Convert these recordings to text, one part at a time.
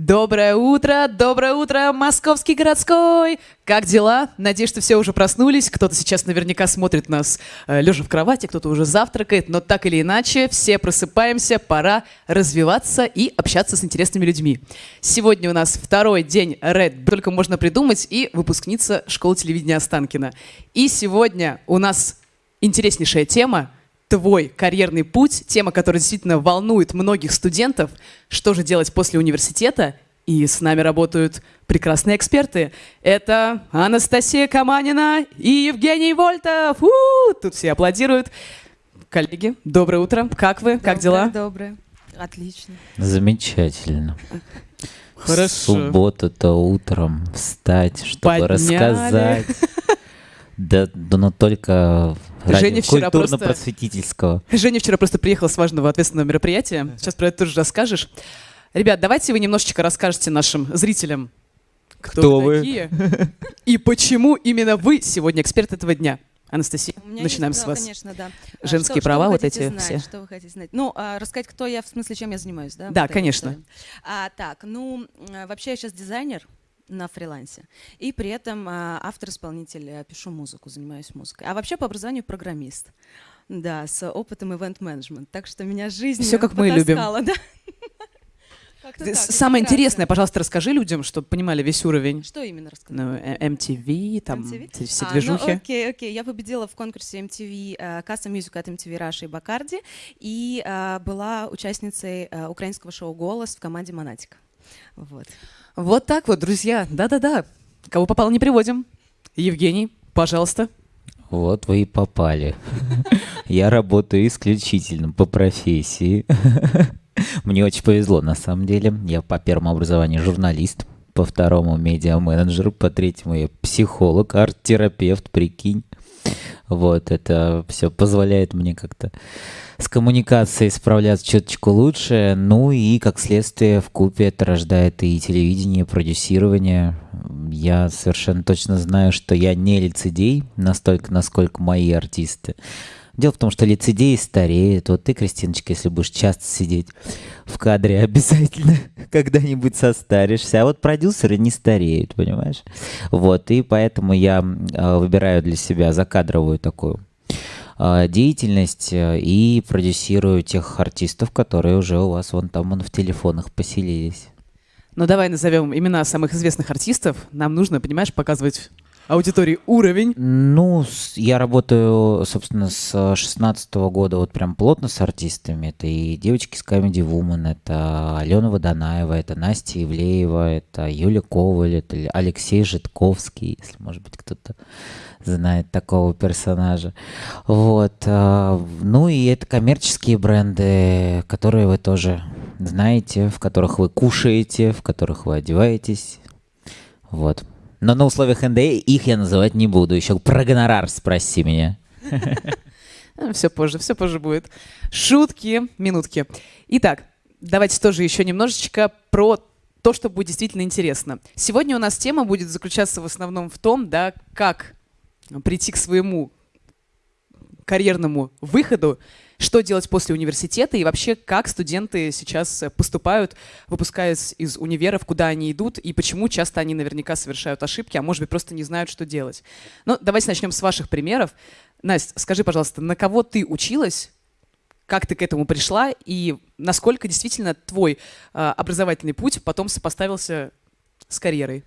Доброе утро, доброе утро, московский городской! Как дела? Надеюсь, что все уже проснулись. Кто-то сейчас наверняка смотрит нас э, лежа в кровати, кто-то уже завтракает, но так или иначе, все просыпаемся, пора развиваться и общаться с интересными людьми. Сегодня у нас второй день Red, только можно придумать, и выпускница школы телевидения Останкина. И сегодня у нас интереснейшая тема – твой карьерный путь, тема, которая действительно волнует многих студентов, что же делать после университета, и с нами работают прекрасные эксперты. Это Анастасия Каманина и Евгений Вольтов. У-у-у! Тут все аплодируют. Коллеги, доброе утро. Как вы? Доброе, как дела? Доброе. Отлично. Замечательно. Хорошо. Суббота-то утром встать, чтобы Подняли. рассказать. Да, да, но только Женя вчера просто- культурно-просветительского. Женя вчера просто приехала с важного ответственного мероприятия. Сейчас про это тоже расскажешь. Ребят, давайте вы немножечко расскажете нашим зрителям, кто, Кто вы вы? такие и почему именно вы сегодня эксперт этого дня. Анастасия, начинаем есть, с вас. Конечно, да. А, Женские что- что права вы вот эти знать, все. Что вы хотите знать? Ну, а, рассказать, кто я, в смысле, чем я занимаюсь, да? Да, Вот конечно. А, так, ну, вообще я сейчас дизайнер на фрилансе. И при этом а, автор-исполнитель, я пишу музыку, занимаюсь музыкой. А вообще по образованию программист. Да, с опытом ивент-менеджмент. Так что меня жизнь Всё, как мы любим. да. Как-то Ты- Самое кратко. интересное, пожалуйста, расскажи людям, чтобы понимали весь уровень. Что именно рассказать? Ну, э, MTV, там MTV? все А, движухи. ну, окей, окей. Я победила в конкурсе MTV э, Custom Music от MTV Russia и Бакарди и э, была участницей э, украинского шоу «Голос» в команде «Монатик». Вот. Вот так вот, друзья. Да-да-да. Кого попало, не приводим. Евгений, пожалуйста. Вот вы и попали. Я работаю исключительно по профессии. Мне очень повезло, на самом деле. Я по первому образованию журналист, по второму медиа-менеджер, по третьему я психолог, арт-терапевт, прикинь. Вот, это все позволяет мне как-то с коммуникацией справляться чуточку лучше. Ну и, как следствие, в купе это рождает и телевидение, и продюсирование. Я совершенно точно знаю, что я не лицедей, настолько, насколько мои артисты. Дело в том, что лицедеи стареют. Вот ты, Кристиночка, если будешь часто сидеть в кадре, обязательно когда-нибудь состаришься. А вот продюсеры не стареют, понимаешь? Вот, и поэтому я э, выбираю для себя закадровую такую э, деятельность э, и продюсирую тех артистов, которые уже у вас вон там вон в телефонах поселились. Ну, давай назовем имена самых известных артистов. Нам нужно, понимаешь, показывать аудитории уровень. Ну, я работаю, собственно, с 16 года вот прям плотно с артистами. Это и девочки с Comedy Woman, это Алена Водонаева, это Настя Ивлеева, это Юля Коваль, это Алексей Житковский, если, может быть, кто-то знает такого персонажа. Вот. а, Ну и это коммерческие бренды, которые вы тоже знаете, в которых вы кушаете, в которых вы одеваетесь. Вот. Но на условиях НДА их я называть не буду. Еще про гонорар спроси меня. Все позже, все позже будет. Шутки, минутки. Итак, давайте тоже еще немножечко про то, что будет действительно интересно. Сегодня у нас тема будет заключаться в основном в том, да, как прийти к своему карьерному выходу, что делать после университета и вообще как студенты сейчас э, поступают, выпускаясь из универов, куда они идут и почему часто они наверняка совершают ошибки, а может быть просто не знают, что делать. Ну, давайте начнем с ваших примеров. Настя, скажи, пожалуйста, на кого ты училась, как ты к этому пришла и насколько действительно твой э, образовательный путь потом сопоставился с карьерой?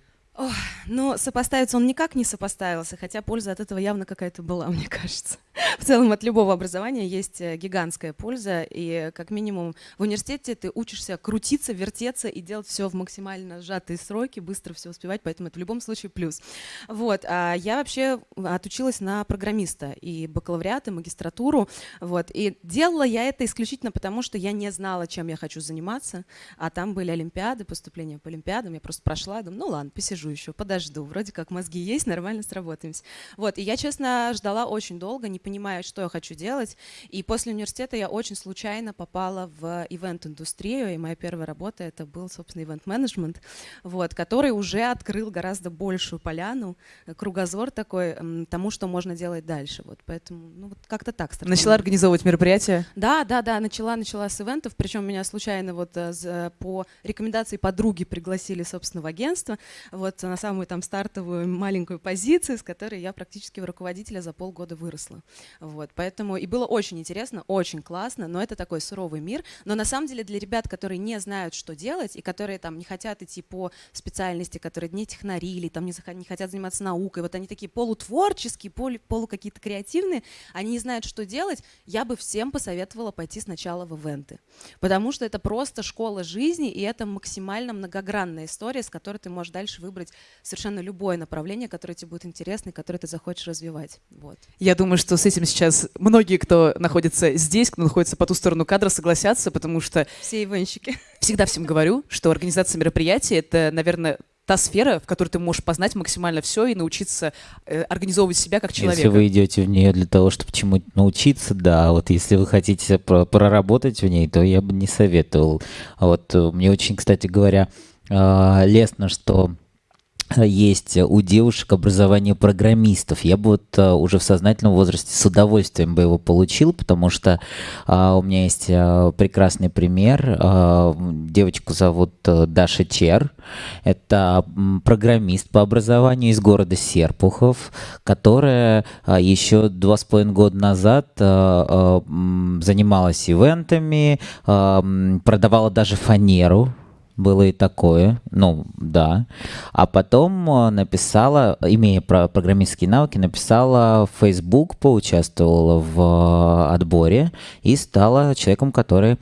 Но сопоставиться он никак не сопоставился, хотя польза от этого явно какая-то была, мне кажется. В целом от любого образования есть э, гигантская польза, и как минимум в университете ты учишься крутиться, вертеться и делать все в максимально сжатые сроки, быстро все успевать, поэтому это в любом случае плюс. Вот, а я вообще отучилась на программиста и бакалавриат, и магистратуру, вот, и делала я это исключительно потому, что я не знала, чем я хочу заниматься, а там были олимпиады, поступления по олимпиадам, я просто прошла, думаю, ну ладно, посижу еще, подожду, вроде как мозги есть, нормально сработаемся. Вот, и я, честно, ждала очень долго, не понимая, что я хочу делать. И после университета я очень случайно попала в ивент-индустрию, и моя первая работа это был, собственно, ивент-менеджмент, вот, который уже открыл гораздо большую поляну, э, кругозор такой тому, что можно делать дальше. Вот, поэтому, ну, вот как-то так. Стартовала. Начала организовывать мероприятия? Да, да, да, начала, начала с ивентов, причем меня случайно вот э, по рекомендации подруги пригласили, собственно, в агентство, вот на самую там стартовую маленькую позицию, с которой я практически в руководителя за полгода выросла. Вот, поэтому и было очень интересно, очень классно, но это такой суровый мир. Но на самом деле для ребят, которые не знают, что делать, и которые там не хотят идти по специальности, которые не технари или там не, не хотят заниматься наукой, вот они такие полутворческие, полу, полу какие-то креативные, они не знают, что делать, я бы всем посоветовала пойти сначала в ивенты. Потому что это просто школа жизни, и это максимально многогранная история, с которой ты можешь дальше выбрать совершенно любое направление, которое тебе будет интересно и которое ты захочешь развивать. Вот. Я думаю, что с этим сейчас многие, кто находится здесь, кто находится по ту сторону кадра, согласятся, потому что... Все ивенщики. Всегда всем говорю, что организация мероприятий — это, наверное, та сфера, в которой ты можешь познать максимально все и научиться э, организовывать себя как человека. Если вы идете в нее для того, чтобы чему-то научиться, да, вот если вы хотите про проработать в ней, то я бы не советовал. Вот э, мне очень, кстати говоря, э, лестно, что есть у девушек образование программистов. Я бы вот а, уже в сознательном возрасте с удовольствием бы его получил, потому что а, у меня есть а, прекрасный пример. А, девочку зовут а, Даша Чер. Это программист по образованию из города Серпухов, которая а, еще два с половиной года назад а, а, занималась ивентами, а, продавала даже фанеру было и такое, ну да. А потом э, написала, имея программистские навыки, написала в Facebook, поучаствовала в э, отборе и стала человеком, который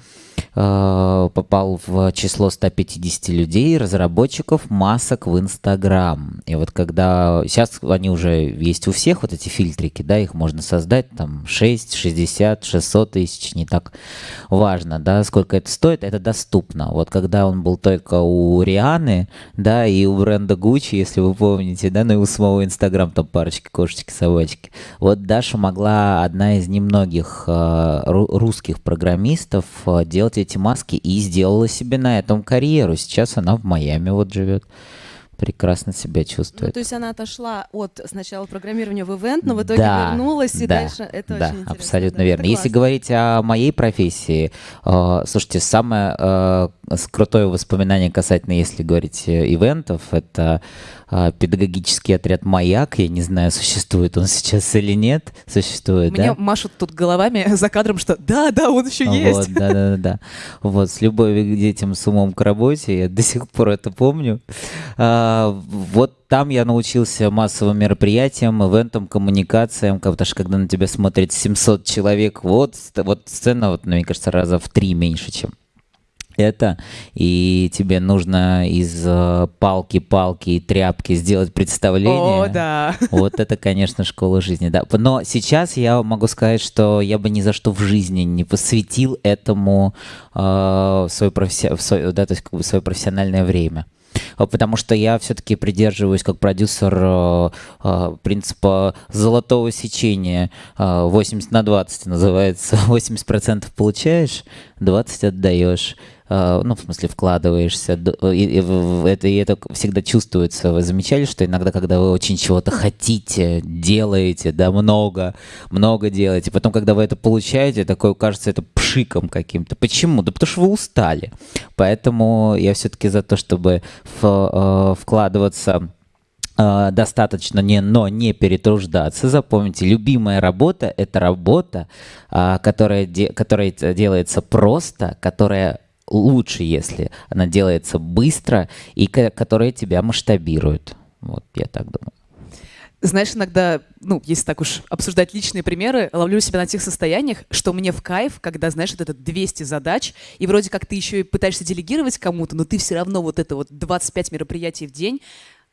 попал в число 150 людей, разработчиков масок в Инстаграм. И вот когда... Сейчас они уже есть у всех, вот эти фильтрики, да, их можно создать, там 6, 60, 600 тысяч, не так важно, да, сколько это стоит, это доступно. Вот когда он был только у Рианы, да, и у бренда Gucci, если вы помните, да, ну и у самого Инстаграм там парочки, кошечки, собачки. Вот Даша могла, одна из немногих э, русских программистов, э, делать эти маски и сделала себе на этом карьеру. Сейчас она в Майами вот живет прекрасно себя чувствует. Ну, то есть она отошла от сначала программирования в ивент, но в итоге да, вернулась и да, дальше. Это да, очень интересно. Абсолютно да, верно. Если говорить о моей профессии, э, слушайте, самое э, крутое воспоминание касательно, если говорить э, ивентов, это а, педагогический отряд «Маяк». Я не знаю, существует он сейчас или нет. Существует, Мне да? машут тут головами за кадром, что да, да, он еще есть. Вот, да, да, да. Вот, с любовью к детям, с умом к работе, я до сих пор это помню. А, вот там я научился массовым мероприятиям, ивентам, коммуникациям, потому что когда на тебя смотрит 700 человек, вот, вот сцена, вот, мне кажется, раза в три меньше, чем это, и тебе нужно из э, палки-палки и тряпки сделать представление. О, да. Вот это, конечно, школа жизни, да. Но сейчас я могу сказать, что я бы ни за что в жизни не посвятил этому э, свое, професси... свое, да, то есть, как бы свое профессиональное время. А, потому что я все-таки придерживаюсь как продюсер э, э, принципа золотого сечения. 80 э, на 20 называется. 80% получаешь, 20 отдаешь. А, ну, в смысле, вкладываешься, и, и, это, и это всегда чувствуется. Вы замечали, что иногда, когда вы очень чего-то хотите, делаете, да, много, много делаете, потом, когда вы это получаете, такое кажется это пшиком каким-то. Почему? Да потому что вы устали. Поэтому я все-таки за то, чтобы в, э, вкладываться достаточно, не, но не перетруждаться. Запомните, любимая работа – это работа, а, которая, де, которая делается просто, которая лучше, если она делается быстро и которая тебя масштабирует. Вот я так думаю. Знаешь, иногда, ну, если так уж обсуждать личные примеры, ловлю себя на тех состояниях, что мне в кайф, когда, знаешь, вот это 200 задач, и вроде как ты еще и пытаешься делегировать кому-то, но ты все равно вот это вот 25 мероприятий в день,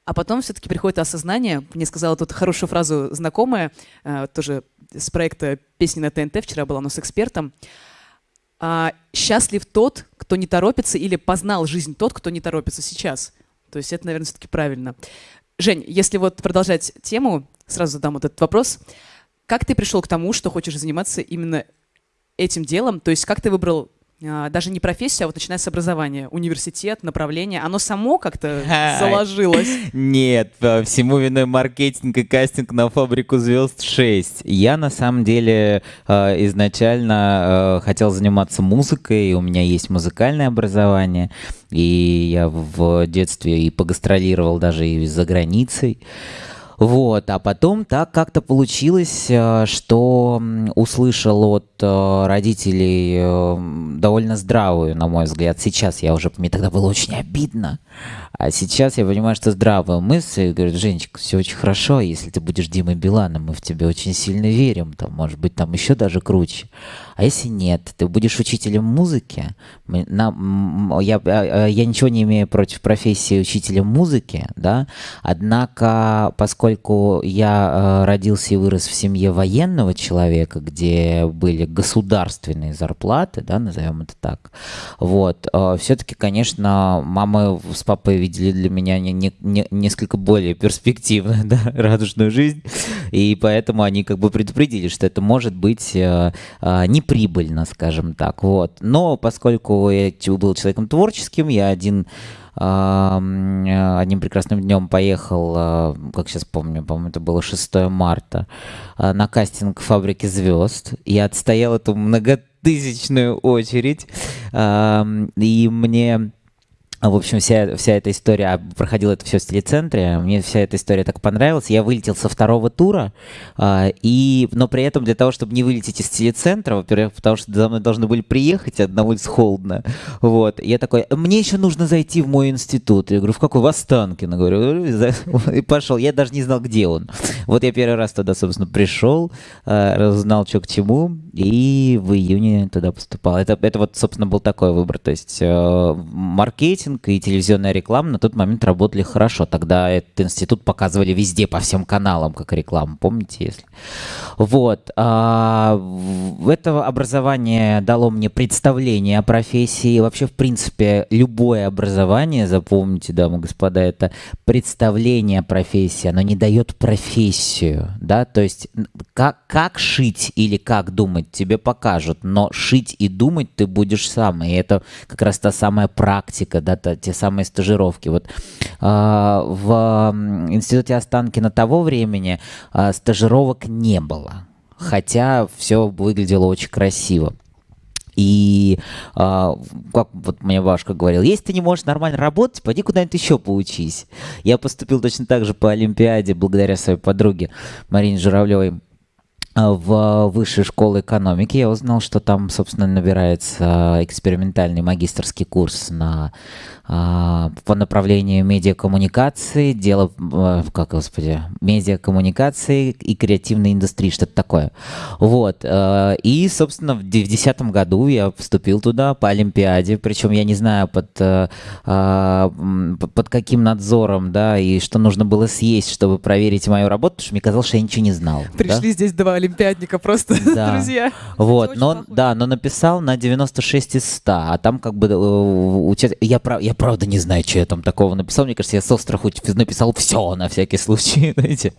а потом все-таки приходит осознание. Мне сказала тут хорошую фразу знакомая, э, тоже с проекта «Песни на ТНТ», вчера была у нас экспертом а, счастлив тот, кто не торопится, или познал жизнь тот, кто не торопится сейчас. То есть это, наверное, все-таки правильно. Жень, если вот продолжать тему, сразу задам вот этот вопрос. как ты пришел к тому, что хочешь заниматься именно этим делом? То есть как ты выбрал даже не профессия, а вот начиная с образования, университет, направление, оно само как-то заложилось? Нет, всему виной маркетинг и кастинг на «Фабрику звезд 6». Я на самом деле а, изначально а, хотел заниматься музыкой, у меня есть музыкальное образование, и я в детстве и погастролировал даже и за границей. Вот, а потом так как-то получилось, э, что услышал от э, родителей э, довольно здравую, на мой взгляд. Сейчас я уже, мне тогда было очень обидно, а сейчас я понимаю, что здравая мысль. Говорит, Женечка, все очень хорошо, если ты будешь Димой Биланом, мы в тебя очень сильно верим, там, может быть, там еще даже круче. А если нет, ты будешь учителем музыки. Мы, на, я, а, я ничего не имею против профессии учителя музыки, да, однако, поскольку я э, родился и вырос в семье военного человека, где были государственные зарплаты, да, назовем это так, вот, э, все-таки, конечно, мама с папой видели для меня не, не, не, несколько более перспективную, да, радужную жизнь, и поэтому они как бы предупредили, что это может быть э, не прибыльно, скажем так. Вот. Но поскольку я был человеком творческим, я один одним прекрасным днем поехал, а, как сейчас помню, по-моему, это было 6 марта, а, на кастинг «Фабрики звезд». Я отстоял эту многотысячную очередь, и мне в общем, вся, вся эта история, а, проходила это все в телецентре, мне вся эта история так понравилась. Я вылетел со второго тура, э, и, но при этом для того, чтобы не вылететь из телецентра, во-первых, потому что за мной должны были приехать, а на холодно, вот, я такой, мне еще нужно зайти в мой институт. Я говорю, в какой? В Останкино, говорю, и пошел. Я даже не знал, где он. Вот я первый раз туда, собственно, пришел, э, разузнал, что к чему, и в июне туда поступал. Это, это вот, собственно, был такой выбор, то есть э, маркетинг, маркетинг и телевизионная реклама на тот момент работали хорошо. Тогда этот институт показывали везде, по всем каналам, как рекламу, помните, если? Вот. А, это образование дало мне представление о профессии. Вообще, в принципе, любое образование, запомните, дамы и господа, это представление о профессии. Оно не дает профессию, да, то есть как, как шить или как думать тебе покажут, но шить и думать ты будешь сам. И это как раз та самая практика, да, это те самые стажировки. Вот а, в институте Останкина того времени а, стажировок не было, хотя все выглядело очень красиво. И а, как вот мне Вашка говорил, если ты не можешь нормально работать, пойди куда-нибудь еще поучись. Я поступил точно так же по Олимпиаде благодаря своей подруге Марине Журавлевой в высшей школы экономики. Я узнал, что там, собственно, набирается экспериментальный магистрский курс на а, по направлению медиакоммуникации, дело, э, как, господи, медиакоммуникации и креативной индустрии, что-то такое. Вот. Э, и, собственно, в 2010 году я вступил туда по Олимпиаде, причем я не знаю под, э, а, под каким надзором, да, и что нужно было съесть, чтобы проверить мою работу, потому что мне казалось, что я ничего не знал. Пришли да? здесь два олимпиадника просто, да. друзья. Вот, но, да, но написал на 96 из 100, а там как бы я, я правда не знаю, что я там такого написал. Мне кажется, я со страху написал все на всякий случай, знаете.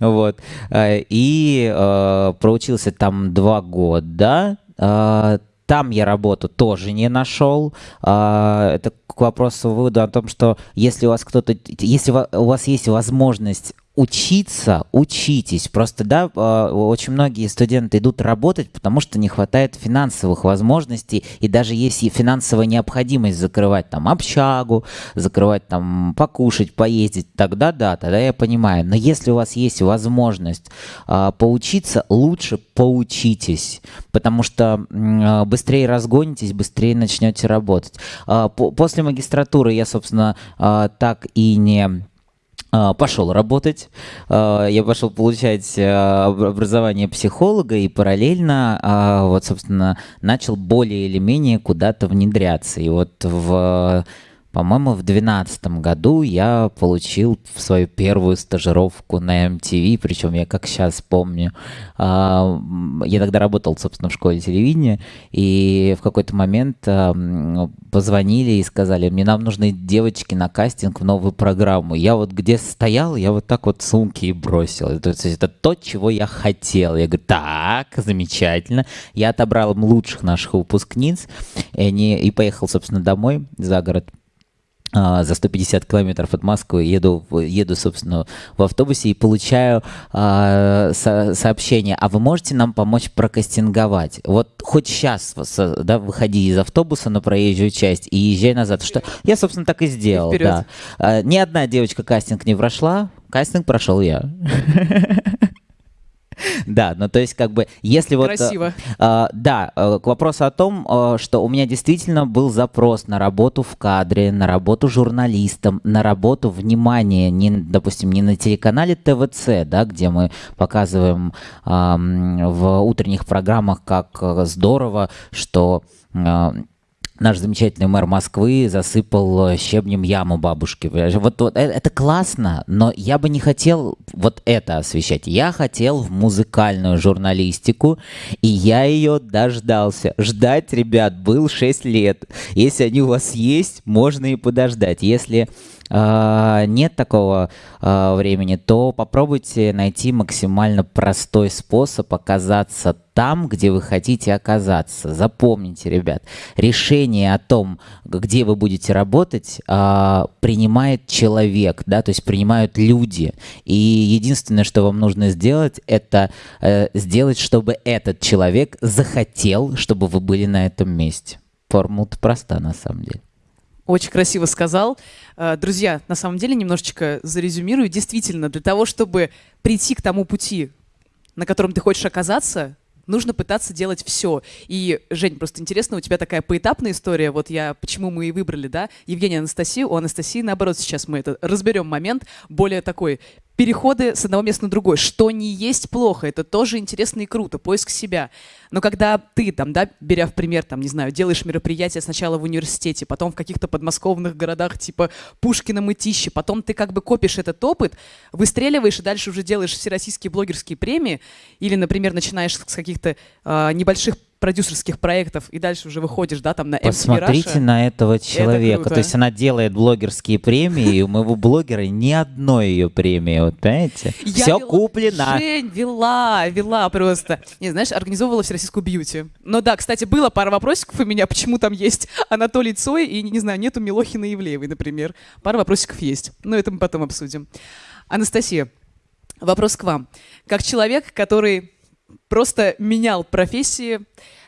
Вот. Э, и э, проучился там два года. Э, там я работу тоже не нашел. Это к вопросу вывода о том, что если у вас кто-то, если у вас есть возможность учиться, учитесь. Просто, да, а, очень многие студенты идут работать, потому что не хватает финансовых возможностей, и даже если финансовая необходимость закрывать там общагу, закрывать там покушать, поездить, тогда да, тогда я понимаю. Но если у вас есть возможность а, поучиться, лучше поучитесь, потому что а, быстрее разгонитесь, быстрее начнете работать. А, по после магистратуры я, собственно, а, так и не пошел работать, а, я пошел получать а, образование психолога и параллельно, вот, собственно, начал более или менее куда-то внедряться. И вот в По-моему, в 2012 году я получил свою первую стажировку на MTV, причем я как сейчас помню. А, я тогда работал, собственно, в школе телевидения, и в какой-то момент позвонили и сказали, мне нам нужны девочки на кастинг в новую программу. Я вот где стоял, я вот так вот сумки и бросил. То есть это то, чего я хотел. Я говорю, так, замечательно. Я отобрал лучших наших выпускниц и, они, и поехал, собственно, домой за город. А, за 150 километров от Москвы еду, еду, собственно, в автобусе и получаю а, со, сообщение, а вы можете нам помочь прокастинговать? Вот хоть сейчас, да, выходи из автобуса на проезжую часть и езжай назад. Что я, собственно, так и сделал. И да. А, ни одна девочка кастинг не прошла, кастинг прошел я. Да, ну то есть как бы, если вот... Э, Красиво. Э, да, э, к вопросу о том, э, что у меня действительно был запрос на работу в кадре, на работу журналистом, на работу, внимание, не, допустим, не на телеканале ТВЦ, да, где мы показываем э, в утренних программах, как здорово, что... Э, наш замечательный мэр Москвы засыпал э, щебнем яму бабушки. Вот, вот это, это классно, но я бы не хотел вот это освещать. Я хотел в музыкальную журналистику, и я ее дождался. Ждать, ребят, был 6 лет. Если они у вас есть, можно и подождать. Если э, нет такого э, времени, то попробуйте найти максимально простой способ оказаться там, где вы хотите оказаться. Запомните, ребят, решение о том, где вы будете работать, э, принимает человек, да, то есть принимают люди. И единственное, что вам нужно сделать, это э, сделать, чтобы этот человек захотел, чтобы вы были на этом месте. Формула проста на самом деле. Очень красиво сказал. Э, друзья, на самом деле немножечко зарезюмирую. Действительно, для того, чтобы прийти к тому пути, на котором ты хочешь оказаться, нужно пытаться делать все. И, Жень, просто интересно, у тебя такая поэтапная история, вот я, почему мы и выбрали, да, Евгения Анастасию, у Анастасии, наоборот, сейчас мы это разберем момент, более такой переходы с одного места на другое, что не есть плохо, это тоже интересно и круто, поиск себя. Но когда ты, там, да, беря в пример, там, не знаю, делаешь мероприятие сначала в университете, потом в каких-то подмосковных городах типа Пушкина, Мытищи, потом ты как бы копишь этот опыт, выстреливаешь и дальше уже делаешь всероссийские блогерские премии, или, например, начинаешь с каких-то э, небольших продюсерских проектов, и дальше уже выходишь, да, там на MTV Посмотрите Russia. на этого человека. Это То есть она делает блогерские премии, и у моего блогера ни одной ее премии, вот понимаете? Я Все вела, куплено. Жень, вела, вела просто. Не, знаешь, организовывала всероссийскую бьюти. Но да, кстати, было пара вопросиков у меня, почему там есть Анатолий Цой и, не знаю, нету Милохина и Ивлеевой, например. Пара вопросиков есть. Но это мы потом обсудим. Анастасия, вопрос к вам. Как человек, который просто менял профессии.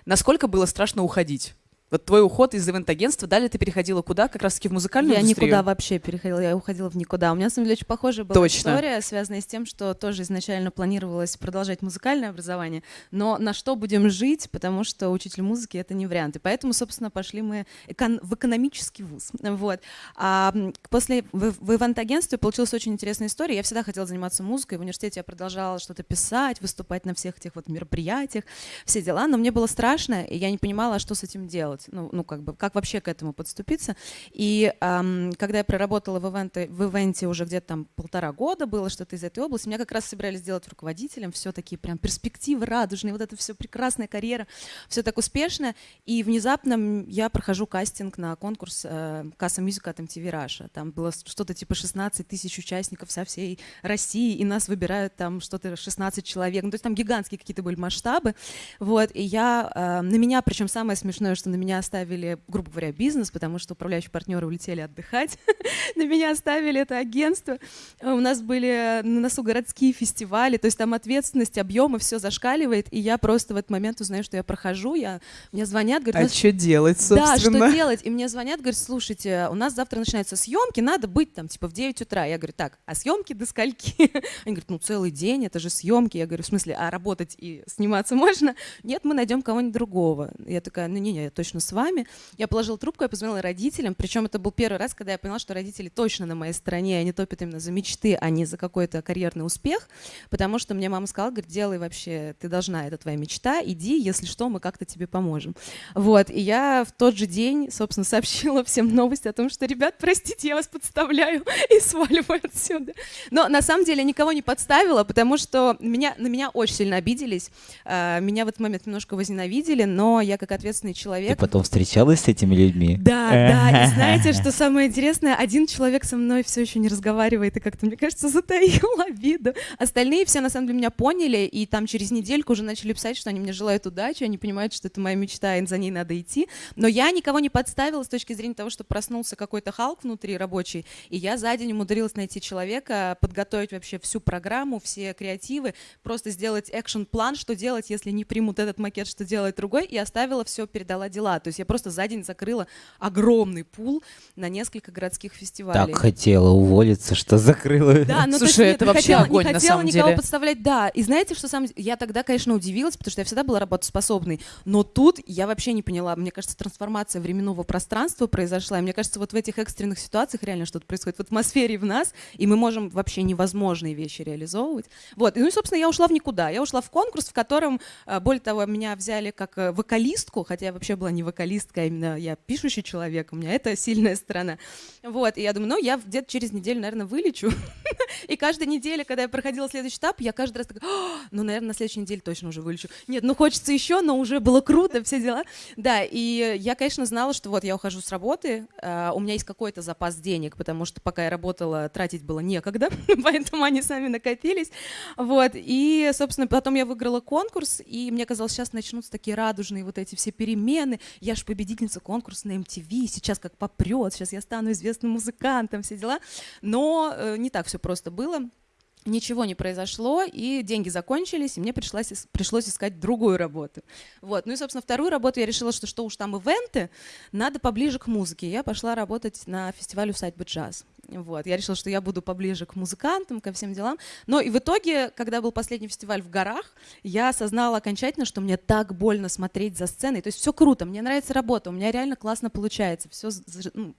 Насколько было страшно уходить? Вот твой уход из ивент-агентства, далее ты переходила куда? Как раз-таки в музыкальную я индустрию? Я никуда вообще переходила, я уходила в никуда. У меня, на самом деле, очень похожая была Точно. история, связанная с тем, что тоже изначально планировалось продолжать музыкальное образование, но на что будем жить, потому что учитель музыки — это не вариант. И поэтому, собственно, пошли мы экон- в экономический вуз. Вот. А после в, в ивент-агентстве получилась очень интересная история. Я всегда хотела заниматься музыкой. В университете я продолжала что-то писать, выступать на всех этих вот мероприятиях, все дела, но мне было страшно, и я не понимала, что с этим делать делать, ну, ну как бы, как вообще к этому подступиться. И эм, когда я проработала в ивенте, в ивенте уже где-то там полтора года было что-то из этой области, меня как раз собирались сделать руководителем, все такие прям перспективы радужные, вот это все прекрасная карьера, все так успешно, и внезапно я прохожу кастинг на конкурс э, Касса Мюзика от MTV Russia. Там было что-то типа 16 тысяч участников со всей России, и нас выбирают там что-то 16 человек, ну, то есть там гигантские какие-то были масштабы, вот, и я, э, на меня, причем самое смешное, что на меня оставили, грубо говоря, бизнес, потому что управляющие партнеры улетели отдыхать. На меня оставили это агентство. У нас были на носу городские фестивали, то есть там ответственность, объемы, все зашкаливает, и я просто в этот момент узнаю, что я прохожу, я, мне звонят, говорят... А что делать, собственно? Да, что делать? И мне звонят, говорят, слушайте, у нас завтра начинаются съемки, надо быть там типа в 9 утра. Я говорю, так, а съемки до скольки? Они говорят, ну целый день, это же съемки. Я говорю, в смысле, а работать и сниматься можно? Нет, мы найдем кого-нибудь другого. Я такая, ну не-не, я точно точно с вами. Я положила трубку, я позвонила родителям, причем это был первый раз, когда я поняла, что родители точно на моей стороне, они топят именно за мечты, а не за какой-то карьерный успех, потому что мне мама сказала, говорит, делай вообще, ты должна, это твоя мечта, иди, если что, мы как-то тебе поможем. Вот, и я в тот же день, собственно, сообщила всем новость о том, что, ребят, простите, я вас подставляю и сваливаю отсюда. Но на самом деле никого не подставила, потому что меня, на меня очень сильно обиделись, а, меня в этот момент немножко возненавидели, но я как ответственный человек... потом встречалась с этими людьми? Да, да, и знаете, что самое интересное, один человек со мной все еще не разговаривает и как-то, мне кажется, затаил обиду. Остальные все, на самом деле, меня поняли, и там через недельку уже начали писать, что они мне желают удачи, они понимают, что это моя мечта, и за ней надо идти. Но я никого не подставила с точки зрения того, что проснулся какой-то Халк внутри рабочий, и я за день умудрилась найти человека, подготовить вообще всю программу, все креативы, просто сделать экшн-план, что делать, если не примут этот макет, что делать другой, и оставила все, передала дела. То есть я просто за день закрыла огромный пул на несколько городских фестивалей. Так хотела уволиться, что закрыла. Да, ну Слушай, есть, это нет, вообще не хотела, огонь, не на хотела самом никого деле. подставлять, да. И знаете, что сам я тогда, конечно, удивилась, потому что я всегда была работоспособной, но тут я вообще не поняла. Мне кажется, трансформация временного пространства произошла. И мне кажется, вот в этих экстренных ситуациях реально что-то происходит в атмосфере в нас, и мы можем вообще невозможные вещи реализовывать. Вот. И, ну и, собственно, я ушла в никуда. Я ушла в конкурс, в котором, э, более того, меня взяли как э, вокалистку, хотя я вообще была не вокалистка, а именно я пишущий человек, у меня это сильная сторона. Вот. И я думаю, ну, я где-то через неделю, наверное, вылечу. И каждая неделя, когда я проходила следующий этап, я каждый раз такая, «А, ну, наверное, на следующей неделе точно уже вылечу. Нет, ну, хочется еще, но уже было круто, все дела. Да, и я, конечно, знала, что вот я ухожу с работы, а, у меня есть какой-то запас денег, потому что пока я работала, тратить было некогда, поэтому они сами накопились. Вот, и, собственно, потом я выиграла конкурс, и мне казалось, сейчас начнутся такие радужные вот эти все перемены. Я же победительница конкурса на MTV, сейчас как попрет, сейчас я стану известным музыкантом, все дела. Но э, не так все просто было. Ничего не произошло, и деньги закончились, и мне пришлось, пришлось искать другую работу. Вот. Ну и, собственно, вторую работу я решила, что что уж там ивенты, надо поближе к музыке. Я пошла работать на фестивале «Усадьба джаз». Вот. Я решила, что я буду поближе к музыкантам, ко всем делам. Но и в итоге, когда был последний фестиваль в горах, я осознала окончательно, что мне так больно смотреть за сценой. То есть все круто, мне нравится работа, у меня реально классно получается, все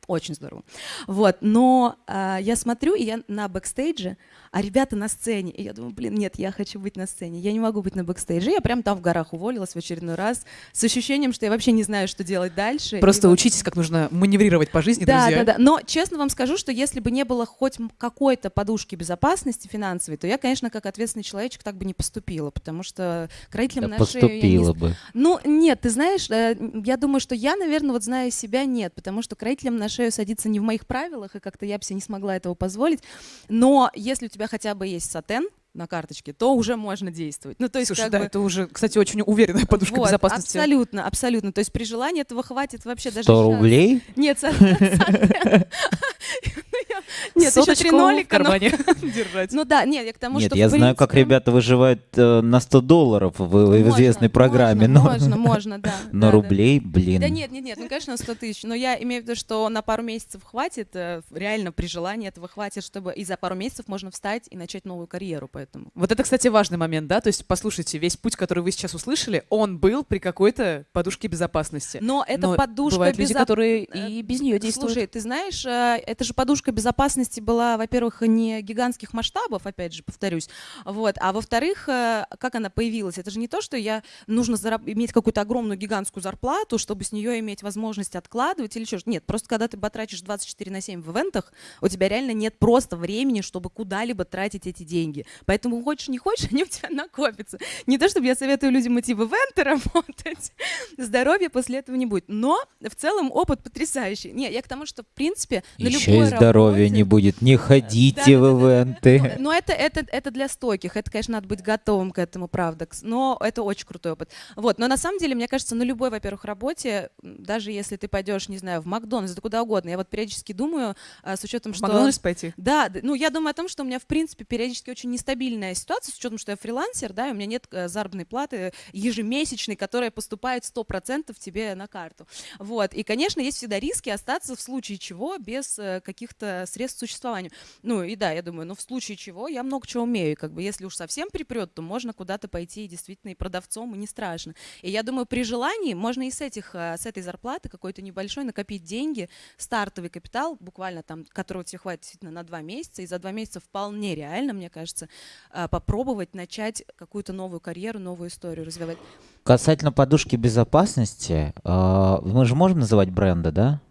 очень здорово. Вот. Но а, я смотрю, и я на бэкстейдже, а ребята на сцене. И я думаю, блин, нет, я хочу быть на сцене. Я не могу быть на бэкстейдже. Я прям там в горах уволилась в очередной раз с ощущением, что я вообще не знаю, что делать дальше. Просто И вот- учитесь, как нужно маневрировать по жизни, да, друзья. да, да. Но честно вам скажу, что если бы не было хоть какой-то подушки безопасности финансовой, то я, конечно, как ответственный человечек так бы не поступила, потому что к родителям Да на шею я не поступила бы. Ну, нет, ты знаешь, э, я думаю, что я, наверное, вот зная себя, нет, потому что к родителям на шею садиться не в моих правилах, и как-то я бы себе не смогла этого позволить. Но если у тебя хотя бы есть сатен на карточке, то уже можно действовать. Ну, то есть, Слушай, как да, бы- это уже, кстати, очень уверенная подушка вот, безопасности. Абсолютно, абсолютно. То есть при желании этого хватит вообще даже 100 щас. рублей? Нет, Нет, еще три нолика. в но- кармане держать. Ну да, нет, я к тому, Нет, что я знаю, как ребята выживают э, на 100 долларов в, известной программе, можно, но Можно, можно, да. на да, да. рублей, блин. Да нет, нет, нет, ну, конечно, 100 тысяч. Но я имею в виду, что на пару месяцев хватит, э, реально при желании этого хватит, чтобы и за пару месяцев можно встать и начать новую карьеру, поэтому. Вот это, кстати, важный момент, да? То есть, послушайте, весь путь, который вы сейчас услышали, он был при какой-то подушке безопасности. Но это Но подушка Бывают люди, безо- которые э, и без нее действуют. Слушай, ты знаешь, э, эта же подушка безопасности была, во-первых, не гигантских масштабов, опять же, повторюсь, вот, а во-вторых, э, как она появилась? Это же не то, что я нужно зараб- иметь какую-то огромную гигантскую зарплату, чтобы с нее иметь возможность откладывать или что Нет, просто когда ты батрачишь 24 на 7 в ивентах, у тебя реально нет просто времени, чтобы куда-либо тратить эти деньги. Поэтому хочешь не хочешь, они у тебя накопятся. Не то, чтобы я советую людям идти в ивенты работать, здоровья после этого не будет. Но в целом опыт потрясающий. Не, я к тому, что в принципе на Еще любой и здоровья работе- не будет. Не ходите Да-да-да-да. в ивенты. но это, это, это для стойких, это, конечно, надо быть готовым к этому, правда. Но это очень крутой опыт. Вот, но на самом деле, мне кажется, на любой, во-первых, работе, даже если ты пойдешь, не знаю, в Макдональдс, да куда угодно, я вот периодически думаю, а, с учетом, В что... Макдональдс пойти. Да, ну я думаю о том, что у меня в принципе периодически очень нестабильная ситуация, с учетом, что я фрилансер, да, и у меня нет э, заработной платы ежемесячной, которая поступает 100% тебе на карту. Вот, и, конечно, есть всегда риски остаться в случае чего без э, каких-то средств существованию. Ну и да, я думаю, ну в случае чего я много чего умею. Как бы если уж совсем припрет, то можно куда-то пойти и действительно и продавцом, и не страшно. И я думаю, при желании можно и с, этих, э, с этой зарплаты какой-то небольшой накопить деньги, стартовый капитал, буквально там, которого тебе хватит действительно на два месяца, и за два месяца вполне реально, мне кажется, попробовать начать какую-то новую карьеру, новую историю развивать. Касательно подушки безопасности, э, мы же можем называть бренды, да?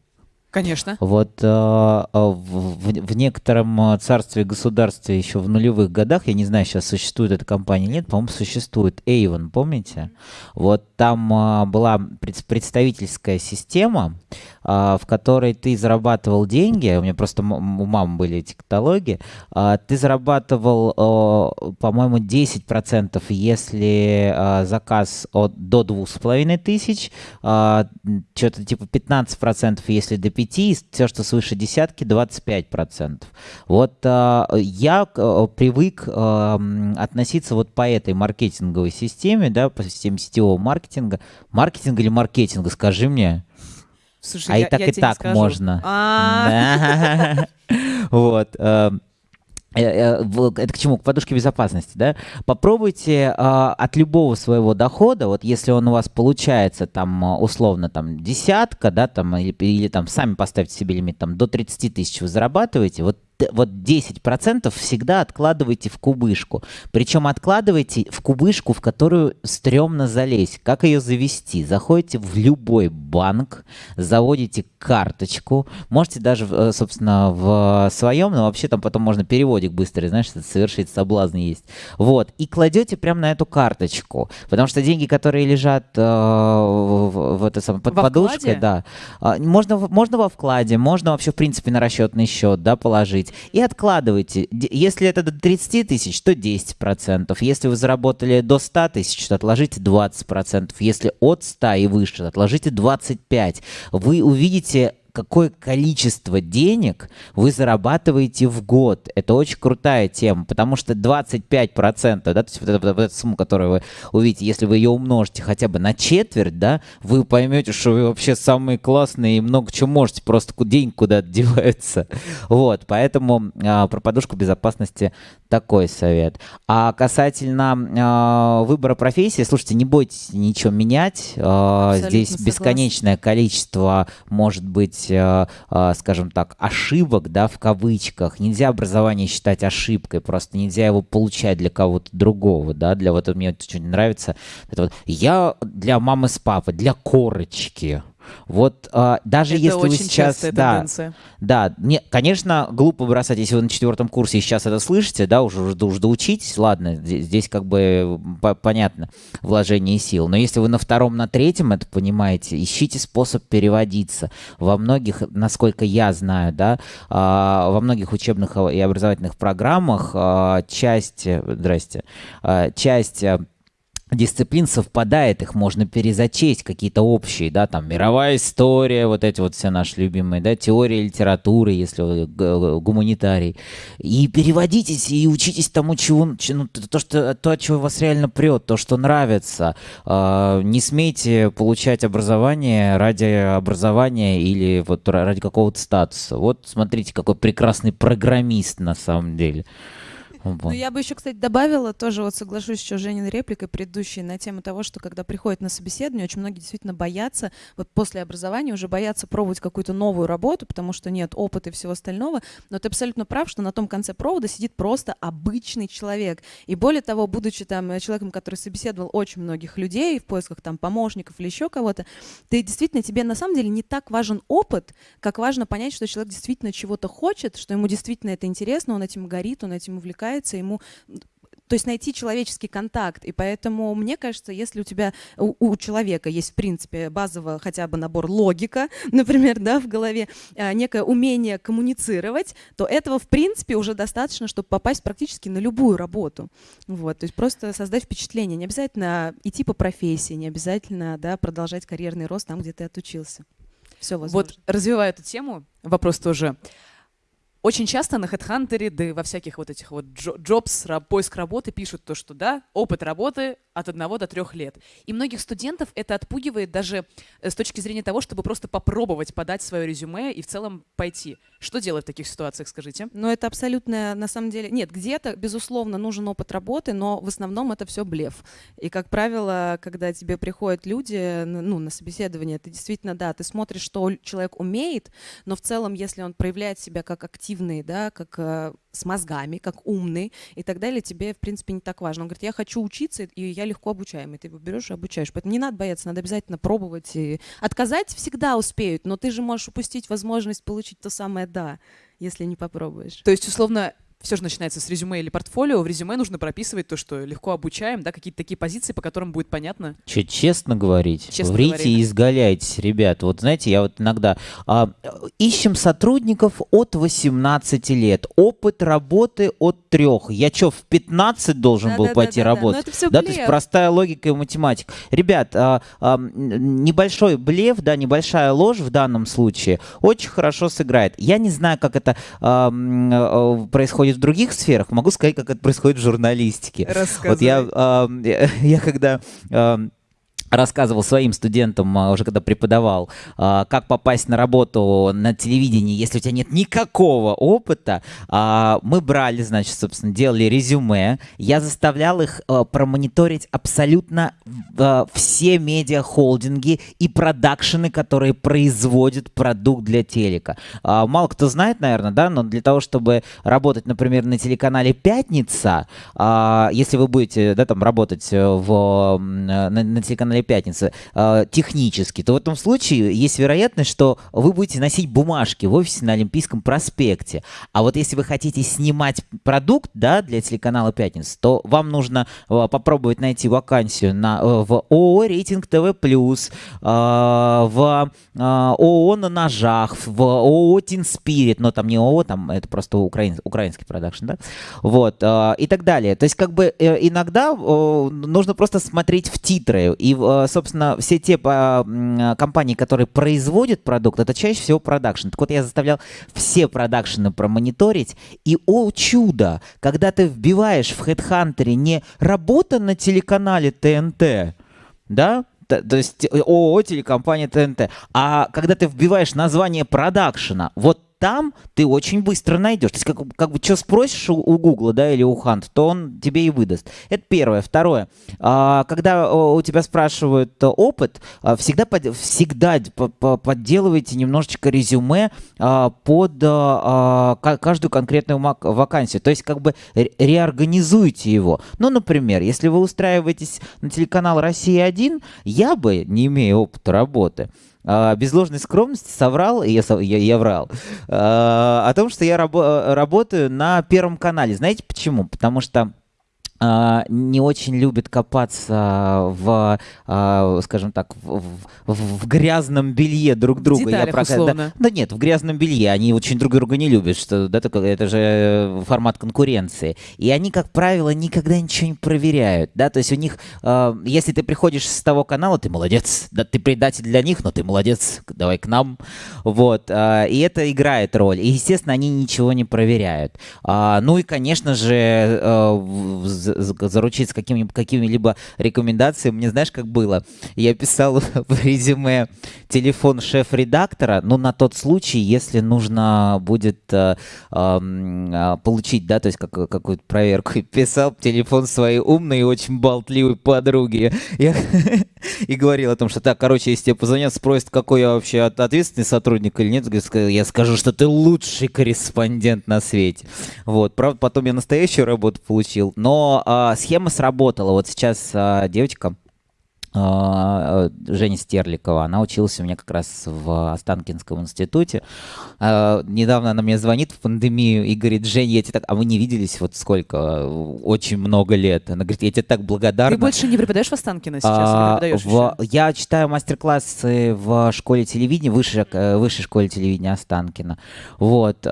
Конечно. Вот э, в, в некотором царстве государстве еще в нулевых годах, я не знаю, сейчас существует эта компания или нет, по-моему, существует Avon, помните? Вот там э, была представительская система, э, в которой ты зарабатывал деньги, у меня просто у мамы были эти каталоги, э, ты зарабатывал, э, по-моему, 10%, если э, заказ от, до 2500, э, что-то типа 15%, если до 5 5, все, что свыше десятки, 25%. Вот э, я э, привык э, относиться вот по этой маркетинговой системе, да, по системе сетевого маркетинга. Маркетинг или маркетинга, скажи мне. Слушай, а я, и так я и так можно. А. Вот. Э, э, это к чему? К подушке безопасности, да? Попробуйте э, от любого своего дохода, вот если он у вас получается там а, условно там десятка, да, там или, или там сами поставьте себе лимит там до 30 тысяч вы зарабатываете, вот вот 10% всегда откладывайте в кубышку. Причем откладывайте в кубышку, в которую стрёмно залезть. Как ее завести? Заходите в любой банк, заводите карточку, можете даже, э, собственно, в своем, но вообще там потом можно переводик быстрый, знаешь, совершить соблазн есть. Вот, и кладете прямо на эту карточку, потому что деньги, которые лежат э, в, в, это самое, под во подушкой, вкладе? да, э, можно, можно во вкладе, можно вообще, в принципе, на расчетный счет, да, положить и откладывайте. Если это до 30 тысяч, то 10%. Если вы заработали до 100 тысяч, то отложите 20%. Если от 100 и выше, отложите 25%. Вы увидите какое количество денег вы зарабатываете в год. Это очень крутая тема, потому что 25%, да, то есть вот, эта, вот эта сумма, которую вы увидите, если вы ее умножите хотя бы на четверть, да, вы поймете, что вы вообще самые классные и много чего можете, просто день куда-то девается. Вот, поэтому а, про подушку безопасности такой совет. А касательно а, выбора профессии, слушайте, не бойтесь ничего менять. А, здесь согласна. бесконечное количество, может быть, а, а, скажем так, ошибок, да, в кавычках. Нельзя образование считать ошибкой, просто нельзя его получать для кого-то другого, да, для вот мне очень нравится. Это вот, я для мамы с папой, для корочки. Вот а, даже Это если вы сейчас, да, тенденция. да, не, конечно, глупо бросать, если вы на четвертом курсе и сейчас это слышите, да, уже, уже, уже доучитесь, ладно, здесь, здесь как бы по- понятно вложение сил. Но если вы на втором, на третьем это понимаете, ищите способ переводиться. Во многих, насколько я знаю, да, а, во многих учебных и образовательных программах а, часть, здрасте, а, часть а, дисциплин совпадает, их можно перезачесть, какие-то общие, да, там, мировая история, вот эти вот все наши любимые, да, теория литературы, если гуманитарий, и переводитесь, и учитесь тому, чего, ну, то, что, то, от чего вас реально прет, то, что нравится. А, не смейте получать образование ради образования или вот ра- ради какого-то статуса. Вот смотрите, какой прекрасный программист на самом деле. Ну, Вот. я бы еще, кстати, добавила, тоже вот соглашусь еще с Жениной репликой предыдущей на тему того, что когда приходят на собеседование, очень многие действительно боятся, вот после образования уже боятся пробовать какую-то новую работу, потому что нет опыта и всего остального. Но ты абсолютно прав, что на том конце провода сидит просто обычный человек. И более того, будучи там э, человеком, который собеседовал очень многих людей в поисках там помощников или еще кого-то, ты действительно, тебе на самом деле не так важен опыт, как важно понять, что человек действительно чего-то хочет, что ему действительно это интересно, он этим горит, он этим увлекается, ему то есть найти человеческий контакт. И поэтому, мне кажется, если у тебя, у, у человека есть, в принципе, базово хотя бы набор логика, например, да, в голове, а, некое умение коммуницировать, то этого, в принципе, уже достаточно, чтобы попасть практически на любую работу. Вот, то есть просто создать впечатление. Не обязательно идти по профессии, не обязательно, да, продолжать карьерный рост там, где ты отучился. Все возможно. Вот развивая эту тему, вопрос тоже. Очень часто на HeadHunter, да и во всяких вот этих вот jobs, поиск работы пишут то, что да, опыт работы от одного до трех лет. И многих студентов это отпугивает даже э, с точки зрения того, чтобы просто попробовать подать свое резюме и в целом пойти. Что делать в таких ситуациях, скажите? Ну, это абсолютно, на самом деле, нет, где-то, безусловно, нужен опыт работы, но в основном это все блеф. И, как правило, когда тебе приходят люди, ну, на собеседование, ты действительно, да, ты смотришь, что человек умеет, но в целом, если он проявляет себя как активный активный, да, как э, с мозгами, как умный и так далее, тебе, в принципе, не так важно. Он говорит, я хочу учиться, и я легко обучаемый. Ты его берешь и обучаешь. Поэтому не надо бояться, надо обязательно пробовать. И... Отказать всегда успеют, но ты же можешь упустить возможность получить то самое «да», если не попробуешь. То есть, условно, все же начинается с резюме или портфолио. В резюме нужно прописывать то, что легко обучаем, да, какие-то такие позиции, по которым будет понятно. Че, честно говорить? Честно Врите говорить. и изгаляйтесь, ребят. Вот знаете, я вот иногда... А, ищем сотрудников от 18 лет. Опыт работы от трех. Я что, в 15 должен да, был да, пойти да, работать? Да, да, то есть простая логика и математика. Ребят, а, а, небольшой блеф, да, небольшая ложь в данном случае очень хорошо сыграет. Я не знаю, как это а, а происходит в других сферах, могу сказать, как это происходит в журналистике. Рассказывай. Вот я, э, я когда э, рассказывал своим студентам, а, уже когда преподавал, а, как попасть на работу на телевидении, если у тебя нет никакого опыта. А, мы брали, значит, собственно, делали резюме. Я заставлял их промониторить абсолютно все медиахолдинги и продакшены, которые производят продукт для телека. Мало кто знает, наверное, да, но для того, чтобы работать, например, на телеканале «Пятница», если вы будете, да, там, работать в, на, на телеканале пятница, технически, то в этом случае есть вероятность, что вы будете носить бумажки в офисе на Олимпийском проспекте. А вот если вы хотите снимать продукт да, для телеканала «Пятница», то вам нужно э, попробовать найти вакансию на, э, в ООО «Рейтинг ТВ+,» э, в э, ООО «На ножах», в ООО «Тин Спирит», но там не ООО, там это просто украин, украинский продакшн, да, вот, и так далее. То есть как бы э, иногда нужно просто смотреть в титры и в собственно, все те компании, которые производят продукт, это чаще всего продакшн. Так вот, я заставлял все продакшены промониторить, и, о чудо, когда ты вбиваешь в HeadHunter не «работа на телеканале ТНТ», да, то, есть э, ООО телекомпания ТНТ. А когда ты вбиваешь название продакшена, вот там ты очень быстро найдешь. То есть как, как бы что спросишь у, Гугла, да, или у Хант, то он тебе и выдаст. Это первое. Второе. А, когда у тебя спрашивают опыт, а, всегда, под, всегда подделывайте немножечко резюме а, под каждую конкретную вакансию. То есть как бы реорганизуйте его. Ну, например, если вы устраиваетесь на телеканал «Россия-1», я бы, не имея опыта работы, а, без ложной скромности соврал, я, я, я врал, а, о том, что я рабо работаю на Первом канале. Знаете почему? Потому что не очень любят копаться в, а, скажем так, в, в, в грязном белье друг друга. Деталях, Я условно. Да, да нет, в грязном белье. Они очень друг друга не любят, что да, это, это же формат конкуренции. И они, как правило, никогда ничего не проверяют. Да? То есть у них, э, если ты приходишь с того канала, ты молодец. Да, ты предатель для них, но ты молодец, давай к нам. Вот. Э, и это играет роль. И, естественно, они ничего не проверяют. Э, ну и, конечно же, э, заручиться какими-либо какими рекомендациями. Мне знаешь, как было? Я писал в резюме телефон шеф-редактора, ну, на тот случай, если нужно будет э, э, получить, да, то есть как, какую-то проверку. Писал телефон своей умной и очень болтливой подруги. Я и говорил о том, что так, короче, если тебе позвонят, спросят, какой я вообще ответственный сотрудник или нет, я скажу, что ты лучший корреспондент на свете. Вот, правда, потом я настоящую работу получил, но э, схема сработала. Вот сейчас э, девочка, а, Женя Стерликова, она училась у меня как раз в Останкинском институте. Недавно она мне звонит в пандемию и говорит, Жень, я тебе так... А мы не виделись вот сколько? Очень много лет. Она говорит, я тебе так благодарна. Ты больше не преподаешь в Останкино сейчас? А, в... Я читаю мастер-классы в школе телевидения, высшей, э, высшей школе телевидения Останкина. Вот.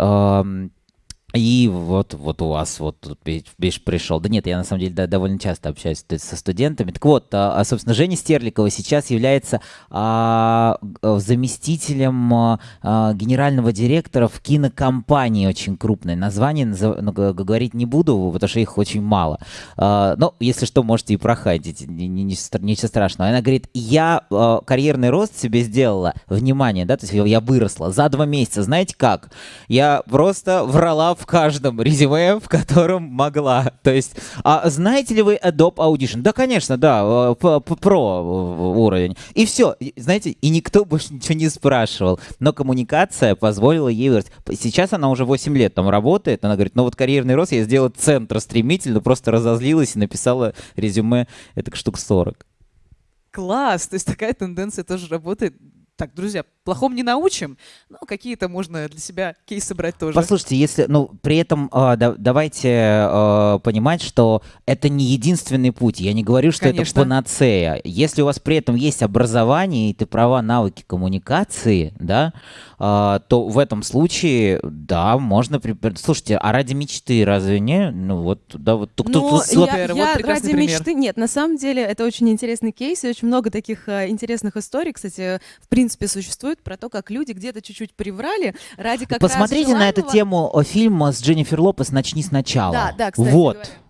И вот, вот у вас вот тут Биш пришел. Да нет, я на самом деле да, довольно часто общаюсь со студентами. Так вот, а, а, собственно, Женя Стерликова сейчас является а, заместителем а, а, генерального директора в кинокомпании очень крупной. Название назов... ну, говорить не буду, потому что их очень мало. А, но, если что, можете и проходить, ничего страшного. Она говорит, я а, карьерный рост себе сделала, внимание, да, то есть я выросла за два месяца. Знаете как? Я просто врала в каждом резюме, в котором могла. То есть, а знаете ли вы Adobe Audition? Да, конечно, да, про уровень. И все, знаете, и никто больше ничего не спрашивал. Но коммуникация позволила ей вырасти. Сейчас она уже 8 лет там работает, она говорит, ну вот карьерный рост я сделала центр стремительно, просто разозлилась и написала резюме, это штук 40. Класс! То есть такая тенденция тоже работает так, друзья, плохом не научим, но какие-то можно для себя кейсы брать тоже. Послушайте, если, ну, при этом э, да, давайте э, понимать, что это не единственный путь. Я не говорю, что Конечно. это панацея. Если у вас при этом есть образование и ты права, навыки коммуникации, да, э, то в этом случае, да, можно... При... Слушайте, а ради мечты разве не? Ну, вот, да, вот тут... Ну, тут, я, супер, я вот ради пример. мечты... Нет, на самом деле это очень интересный кейс и очень много таких э, интересных историй, кстати, в принципе, принципе, существует про то, как люди где-то чуть-чуть приврали ради как Посмотрите на эту тему фильм с Дженнифер Лопес «Начни сначала». Да, да, кстати Вот. Говоря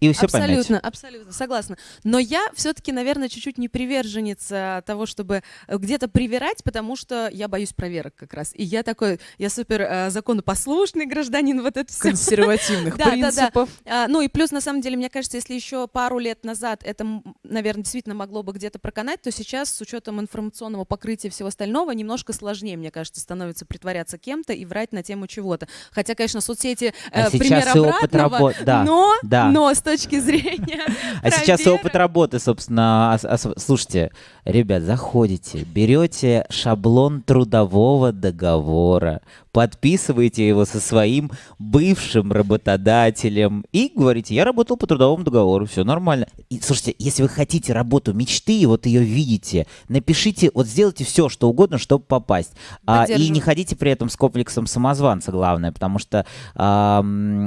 и все абсолютно, поймете. Абсолютно, согласна. Но я все-таки, наверное, чуть-чуть не приверженница того, чтобы э, где-то привирать, потому что я боюсь проверок как раз. И я такой, я супер э, законопослушный гражданин, вот это все. Консервативных принципов. А, ну и плюс, на самом деле, мне кажется, если еще пару лет назад это, наверное, действительно могло бы где-то проканать, то сейчас с учетом информационного покрытия всего остального немножко сложнее, мне кажется, становится притворяться кем-то и врать на тему чего-то. Хотя, конечно, соцсети э, а пример обратного, работ... да, но, да. но с точки зрения А сейчас опыт работы, собственно. Слушайте, ребят, заходите, берете шаблон трудового договора, подписываете его со своим бывшим работодателем и говорите, я работал по трудовому договору, все нормально. И, слушайте, если вы хотите работу мечты, и вот ее видите, напишите, вот сделайте все, что угодно, чтобы попасть. А, и не ходите при этом с комплексом самозванца, главное, потому что а,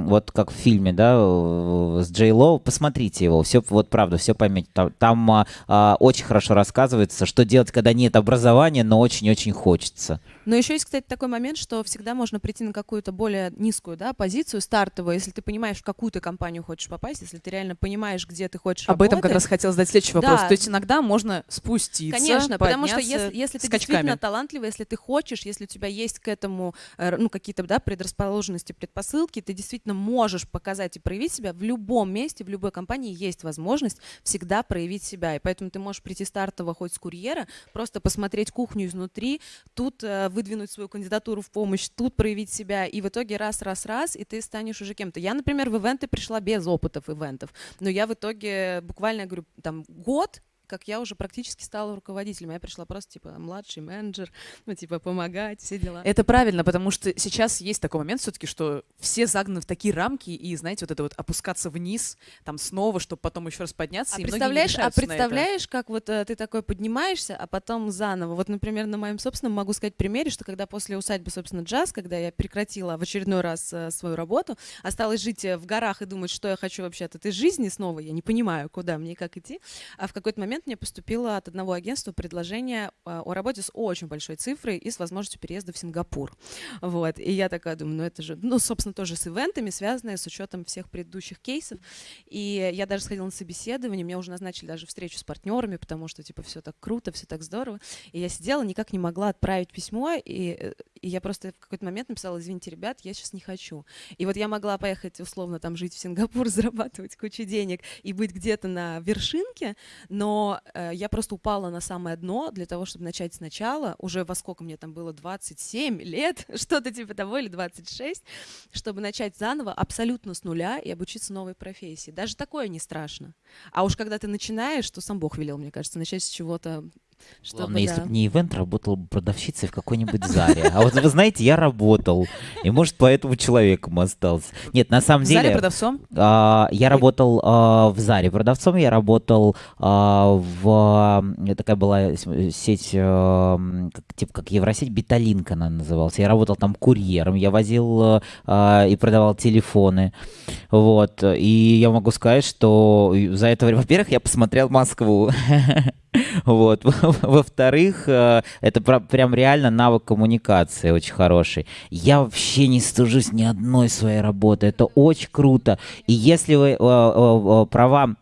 вот как в фильме, да, с Джей Лоу, посмотрите его, все, вот правда, все поймете. Там, там а, а, очень хорошо рассказывается, что делать, когда нет образования, но очень-очень хочется. Но еще есть, кстати, такой момент, что всегда можно прийти на какую-то более низкую да, позицию, стартовую, если ты понимаешь, в какую ты компанию хочешь попасть, если ты реально понимаешь, где ты хочешь Об работать. этом как раз хотел задать следующий вопрос. Да. То есть иногда можно спуститься, Конечно, потому что если, если ты скачками. действительно талантливый, если ты хочешь, если у тебя есть к этому э, ну, какие-то да, предрасположенности, предпосылки, ты действительно можешь показать и проявить себя в любом месте, в любой компании есть возможность всегда проявить себя. И поэтому ты можешь прийти стартово хоть с курьера, просто посмотреть кухню изнутри, тут э, выдвинуть свою кандидатуру в помощь, тут проявить себя, и в итоге раз, раз, раз, и ты станешь уже кем-то. Я, например, в ивенты пришла без опытов ивентов, но я в итоге буквально, говорю, там год как я уже практически стала руководителем. Я пришла просто, типа, младший менеджер, ну, типа, помогать, все дела. Это правильно, потому что сейчас есть такой момент все-таки, что все загнаны в такие рамки, и, знаете, вот это вот опускаться вниз, там снова, чтобы потом еще раз подняться, а представляешь, а представляешь, как вот э, ты такой поднимаешься, а потом заново. Вот, например, на моем собственном могу сказать примере, что когда после усадьбы, собственно, джаз, когда я прекратила в очередной раз э, свою работу, осталось жить э, в горах и думать, что я хочу вообще от этой жизни снова, я не понимаю, куда мне и как идти, а в какой-то момент момент мне поступило от одного агентства предложение а, о работе с очень большой цифрой и с возможностью переезда в Сингапур. Вот. И я такая думаю, ну это же, ну, собственно, тоже с ивентами, связанные с учетом всех предыдущих кейсов. И я даже сходила на собеседование, мне уже назначили даже встречу с партнерами, потому что, типа, все так круто, все так здорово. И я сидела, никак не могла отправить письмо, и, э, и я просто в какой-то момент написала, извините, ребят, я сейчас не хочу. И вот я могла поехать, условно, там жить в Сингапур, зарабатывать кучу денег и быть где-то на вершинке, но э, я просто упала на самое дно для того, чтобы начать сначала, уже во сколько мне там было, 27 лет, что-то типа того, или 26, чтобы начать заново абсолютно с нуля и обучиться новой профессии. Даже такое не страшно. А уж когда ты начинаешь, то сам Бог велел, мне кажется, начать с чего-то Чтобы, Главное, если да. бы не ивент, работала бы продавщицей в какой-нибудь зале. А вот вы знаете, я работал. И может, поэтому человеком остался. Нет, на самом В деле... продавцом? а, я работал а, в Заре продавцом, я работал а, в... э, Такая была сеть, э, как- типа как Евросеть, Биталинка она называлась. Я работал там курьером, я возил э, и продавал телефоны. Вот. И я могу сказать, что за это время, во-первых, я посмотрел Москву. Вот. Во-вторых, э, это прям реально навык коммуникации очень хороший. Я вообще не стыжусь ни одной своей работы. Это очень круто. И если вы э, э, права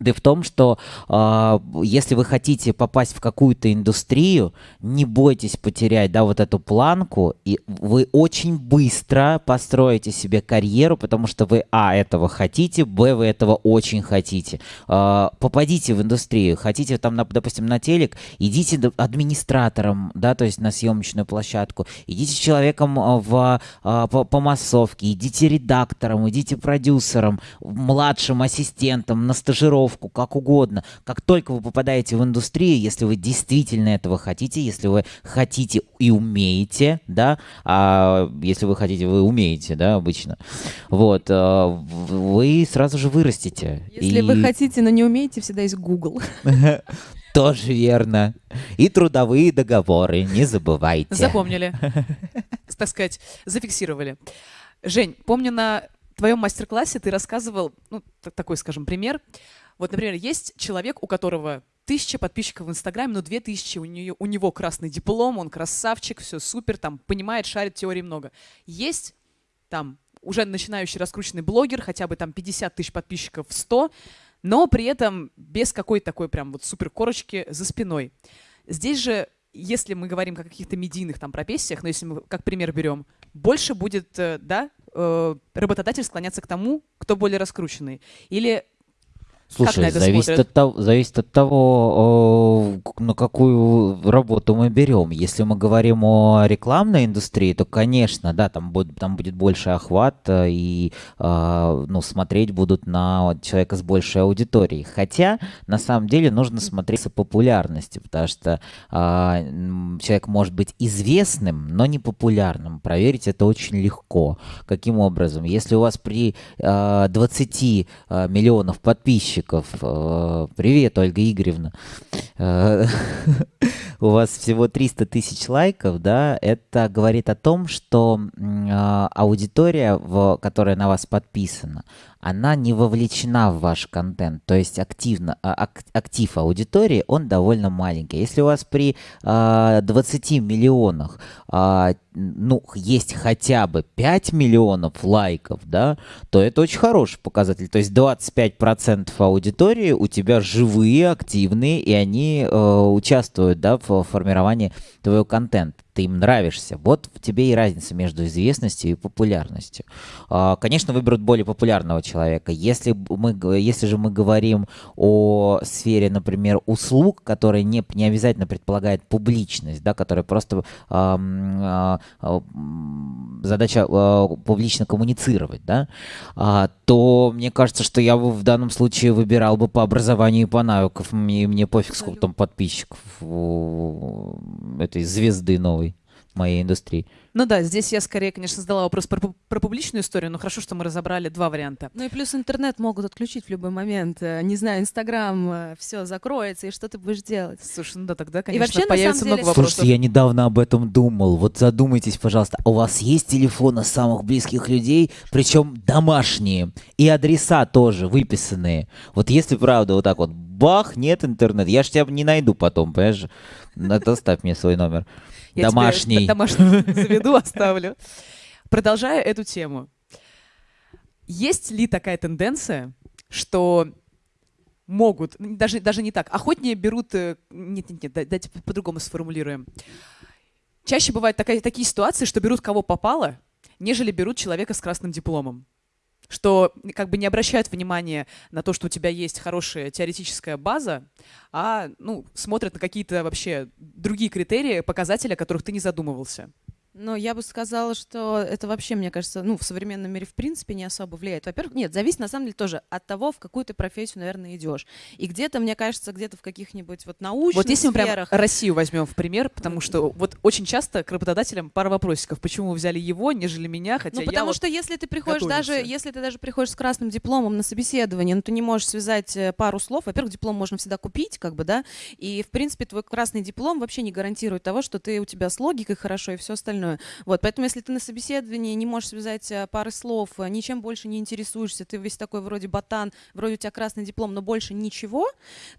да в том, что э, если вы хотите попасть в какую-то индустрию, не бойтесь потерять, да, вот эту планку, и вы очень быстро построите себе карьеру, потому что вы, а, этого хотите, б, вы этого очень хотите. Э, попадите в индустрию, хотите там, допустим, на телек, идите администратором, да, то есть на съемочную площадку, идите человеком э, в, э, по, по массовке, идите редактором, идите продюсером, младшим ассистентом, на стажировку, как угодно. Как только вы попадаете в индустрию, если вы действительно этого хотите, если вы хотите и умеете, да, а если вы хотите, вы умеете, да, обычно, вот, э, вы сразу же вырастете. Если вы И- хотите, но не умеете, всегда есть Google. Тоже верно. И трудовые договоры, не забывайте. Запомнили. Так сказать, зафиксировали. Жень, помню на твоем мастер-классе ты рассказывал, ну, так- такой, скажем, пример. Вот, например, есть человек, у которого тысяча подписчиков в Инстаграме, но две тысячи, у, нее, у него красный диплом, он красавчик, все супер, там, понимает, шарит, теории много. Есть там уже начинающий раскрученный блогер, хотя бы там 50 тысяч подписчиков, 100, но при этом без какой-то такой прям вот супер корочки за спиной. Здесь же, если мы говорим о каких-то медийных там профессиях, но если мы как пример берем, больше будет, э, да, э, работодатель склоняться к тому, кто более раскрученный. Или Слушай, зависит, смотрят? от того, зависит от того, на какую работу мы берем. Если мы говорим о рекламной индустрии, то, конечно, да, там будет, там будет больше охват, э, и э, ну, смотреть будут на человека с большей аудиторией. Хотя, на самом деле, нужно смотреть по популярности, потому что а, человек может быть известным, но не популярным. Проверить это очень легко. Каким образом? Если у вас при э, 20 э, миллионов подписчиков, э, привет, Ольга Игоревна, э, у вас всего 300 тысяч лайков, да, это говорит о том, что а, аудитория, в, которая на вас подписана, она не вовлечена в ваш контент, то есть активно, а, ак- актив аудитории, он довольно маленький. Если у вас при а, 20 миллионах, а, ну, есть хотя бы 5 миллионов лайков, да, то это очень хороший показатель. То есть 25% аудитории у тебя живые, активные, и они э, участвуют, да, в формировании твоего контента. Ты им нравишься. Вот в тебе и разница между известностью и популярностью. А, Конечно, выберут более популярного человека. Если, мы, если же мы говорим о сфере, например, услуг, которая не, не обязательно предполагает публичность, да, которая просто а, а, задача публично коммуницировать, да, то мне кажется, что я бы в данном случае выбирал бы по образованию и по навыкам. Мне, мне пофиг, сколько там подписчиков этой звезды новой моей индустрии. Ну да, здесь я скорее, конечно, задала вопрос про, про публичную историю, но хорошо, что мы разобрали два варианта. Ну и плюс интернет могут отключить в любой момент. Э, Не знаю, Инстаграм, все закроется, и что ты будешь делать? Слушай, ну да, тогда, конечно, вообще, на появится самом много деле, вопросов. Слушайте, я недавно об этом думал. Вот задумайтесь, пожалуйста. У вас есть телефоны самых близких людей, причем домашние, и адреса тоже выписанные. Вот если правда вот так вот, бах, нет интернета, я ж тебя не найду потом, понимаешь? Это оставь мне свой номер. Я Домашний. д- домашний заведу, оставлю. Продолжая эту тему. Есть ли такая тенденция, что могут, н- даже, даже не так, охотнее берут... э, Нет, нет, нет, да- давайте по- по-другому сформулируем. Чаще бывают такая, такие ситуации, что берут кого попало, нежели берут человека с красным дипломом. Что как бы не обращают внимания на то, что у тебя есть хорошая теоретическая база, а ну, смотрят на какие-то вообще другие критерии, показатели, о которых ты не задумывался. Но я бы сказала, что это вообще, мне кажется, ну, в современном мире в принципе не особо влияет. Во-первых, нет, зависит на самом деле тоже от того, в какую ты профессию, наверное, идешь. И где-то, мне кажется, где-то в каких-нибудь вот научных Вот если мы прям сферах... Россию возьмем в пример, потому что вот очень часто к работодателям пара вопросиков. Почему вы взяли его, нежели меня, хотя Ну, я потому вот что если ты приходишь даже, готовился. если ты даже приходишь с красным дипломом на собеседование, ну, ты не можешь связать э, пару слов. Во-первых, диплом можно всегда купить, как бы, да, и, в принципе, твой красный диплом вообще не гарантирует того, что ты у тебя с логикой хорошо и все остальное. Вот, поэтому если ты на собеседовании не можешь связать э, пары слов, э, ничем больше не интересуешься, ты весь такой вроде ботан, вроде у тебя красный диплом, но больше ничего,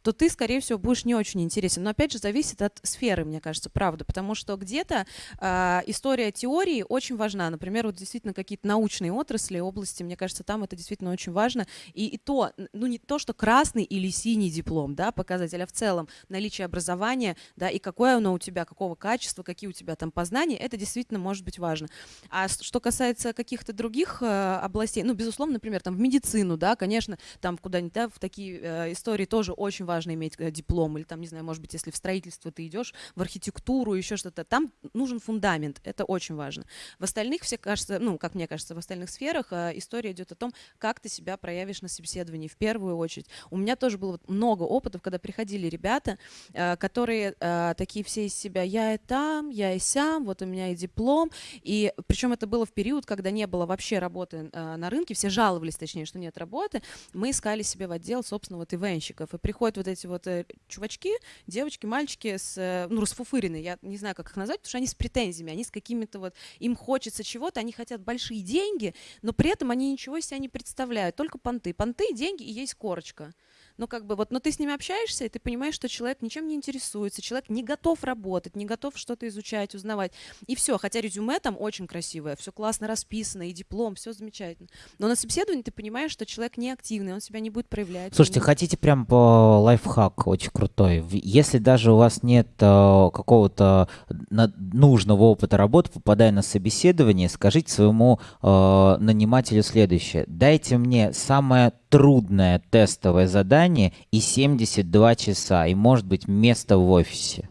то ты, скорее всего, будешь не очень интересен. Но опять же, зависит от сферы, мне кажется, правда, потому что где-то а, история теории очень важна. Например, вот действительно какие-то научные отрасли, области, мне кажется, там это действительно очень важно. И, и то, ну не то, что красный или синий диплом, да, показатель, а в целом наличие образования, да, и какое оно у тебя, какого качества, какие у тебя там познания, это действительно может быть важно. А что касается каких-то других э, областей, ну, безусловно, например, там в медицину, да, конечно, там куда-нибудь, да, в такие э, истории тоже очень важно иметь э, диплом, или там, не знаю, может быть, если в строительство ты идешь, в архитектуру, еще что-то, там нужен фундамент, это очень важно. В остальных, все кажется, ну, как мне кажется, в остальных сферах история идет о том, как ты себя проявишь на собеседовании в первую очередь. У меня тоже было много опытов, когда приходили ребята, которые такие все из себя, я и там, я и сям, вот у меня и диплом, и причем это было в период, когда не было вообще работы э, на рынке, все жаловались, точнее, что нет работы, мы искали себе в отдел, собственно, вот ивенщиков, и приходят вот эти вот э, чувачки, девочки, мальчики с, э, ну, расфуфыренные, я не знаю, как их назвать, потому что они с претензиями, они с какими-то вот, им хочется чего-то, они хотят большие деньги, но при этом они ничего из себя не представляют, только понты. Понты, деньги и есть корочка. Ну, как бы вот, но ты с ними общаешься, и ты понимаешь, что человек ничем не интересуется, человек не готов работать, не готов что-то изучать, узнавать. И все, хотя резюме там очень красивое, все классно расписано, и диплом, все замечательно. Но на собеседовании ты понимаешь, что человек не активный, он себя не будет проявлять. Слушайте, он- хотите прям по лайфхак очень крутой? Если даже у вас нет э, какого-то нужного опыта работы, попадая на собеседование, скажите своему э, нанимателю следующее. Дайте мне самое трудное тестовое задание и 72 часа, и, может быть, место в офисе.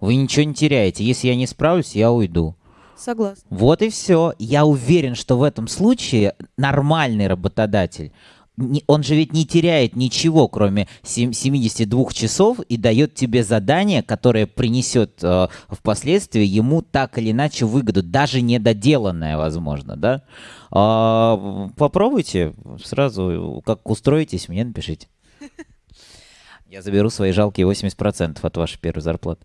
Вы ничего не теряете. Если я не справлюсь, я уйду. Согласна. Вот и все. Я уверен, что в этом случае нормальный работодатель, он же ведь не теряет ничего, кроме сем- 72 часов, и дает тебе задание, которое принесет э, впоследствии ему так или иначе выгоду, даже недоделанное, возможно, да? А, попробуйте сразу, как устроитесь, мне напишите. Я заберу свои жалкие 80% от вашей первой зарплаты.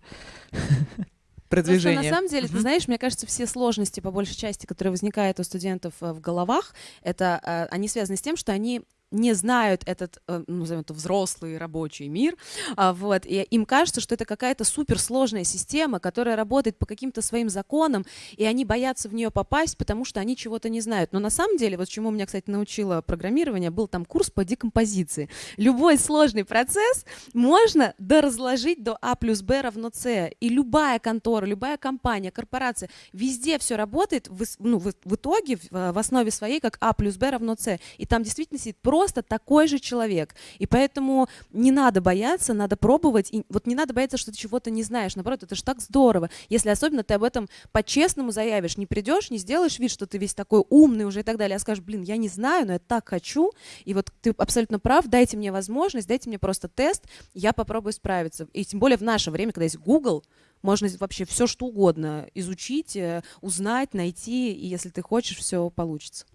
Потому что продвижение. на самом деле, ты знаешь, мне кажется, все сложности, по большей части, которые возникают у студентов э, в головах, это э, они связаны с тем, что они не знают этот, э, ну, назовем это, взрослый рабочий мир, а, вот, и им кажется, что это какая-то суперсложная система, которая работает по каким-то своим законам, и они боятся в нее попасть, потому что они чего-то не знают. Но на самом деле, вот чему меня, кстати, научило программирование, был там курс по декомпозиции. Любой сложный процесс можно доразложить до А плюс Б равно С. И любая контора, любая компания, корпорация, везде все работает в, ну, в, в итоге, в, э, в основе своей, как А плюс Б равно С. И там действительно сидит такой же человек. И поэтому не надо бояться, надо пробовать. И вот не надо бояться, что ты чего-то не знаешь. Наоборот, это же так здорово. Если особенно ты об этом по-честному заявишь, не придешь, не сделаешь вид, что ты весь такой умный уже и так далее, а скажешь, блин, я не знаю, но я так хочу, и вот ты абсолютно прав, дайте мне возможность, дайте мне просто тест, я попробую справиться. И тем более в наше время, когда есть Google, можно вообще все что угодно изучить, э, узнать, найти, и если ты хочешь, все получится.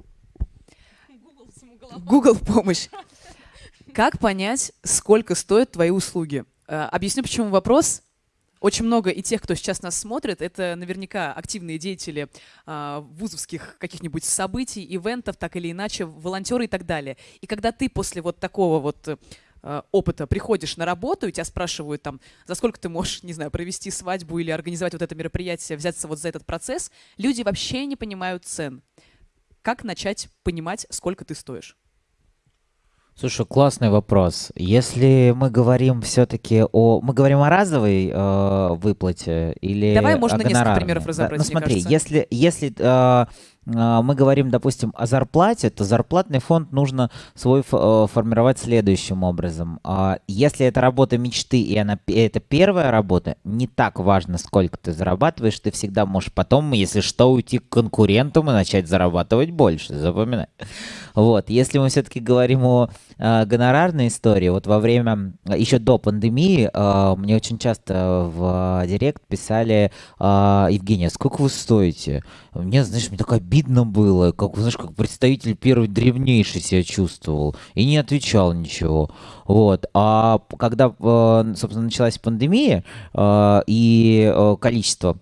Google помощь. Как понять, сколько стоят твои услуги? Э, Объясню, почему вопрос. Очень много и тех, кто сейчас нас смотрит, это наверняка активные деятели а, вузовских каких-нибудь событий, ивентов, так или иначе, волонтеры и так далее. И когда ты после вот такого вот э, опыта приходишь на работу, и тебя спрашивают там, за сколько ты можешь, не знаю, провести свадьбу или организовать вот это мероприятие, взяться вот за этот процесс, люди вообще не понимают цен. Как начать понимать, сколько ты стоишь? Слушай, классный вопрос. Если мы говорим все-таки о... Мы говорим о разовой э, выплате или Давай можно несколько примеров Да, разобрать, Ну мне смотри, кажется. если, если э, мы говорим, допустим, о зарплате, то зарплатный фонд нужно свой э, формировать следующим образом. А, если это работа мечты и она это первая работа, не так важно, сколько ты зарабатываешь, ты всегда можешь потом, если что, уйти к конкурентам и начать зарабатывать больше, запоминай. Вот, если мы все-таки говорим о э, гонорарной истории, вот во время, еще до пандемии, э, мне очень часто в директ писали, Евгения, сколько вы стоите? Мне, знаешь, мне так обидно было, как, знаешь, как представитель первой древнейшей себя чувствовал, и не отвечал ничего. Вот. А когда, э, собственно, началась пандемия, э, и э, количество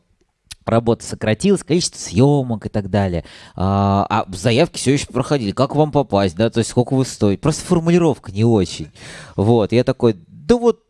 работа сократилась, количество съемок и так далее. А, а заявки все еще проходили. Как вам попасть, да, то есть сколько вы стоите? Просто формулировка не очень. Вот, я такой, да вот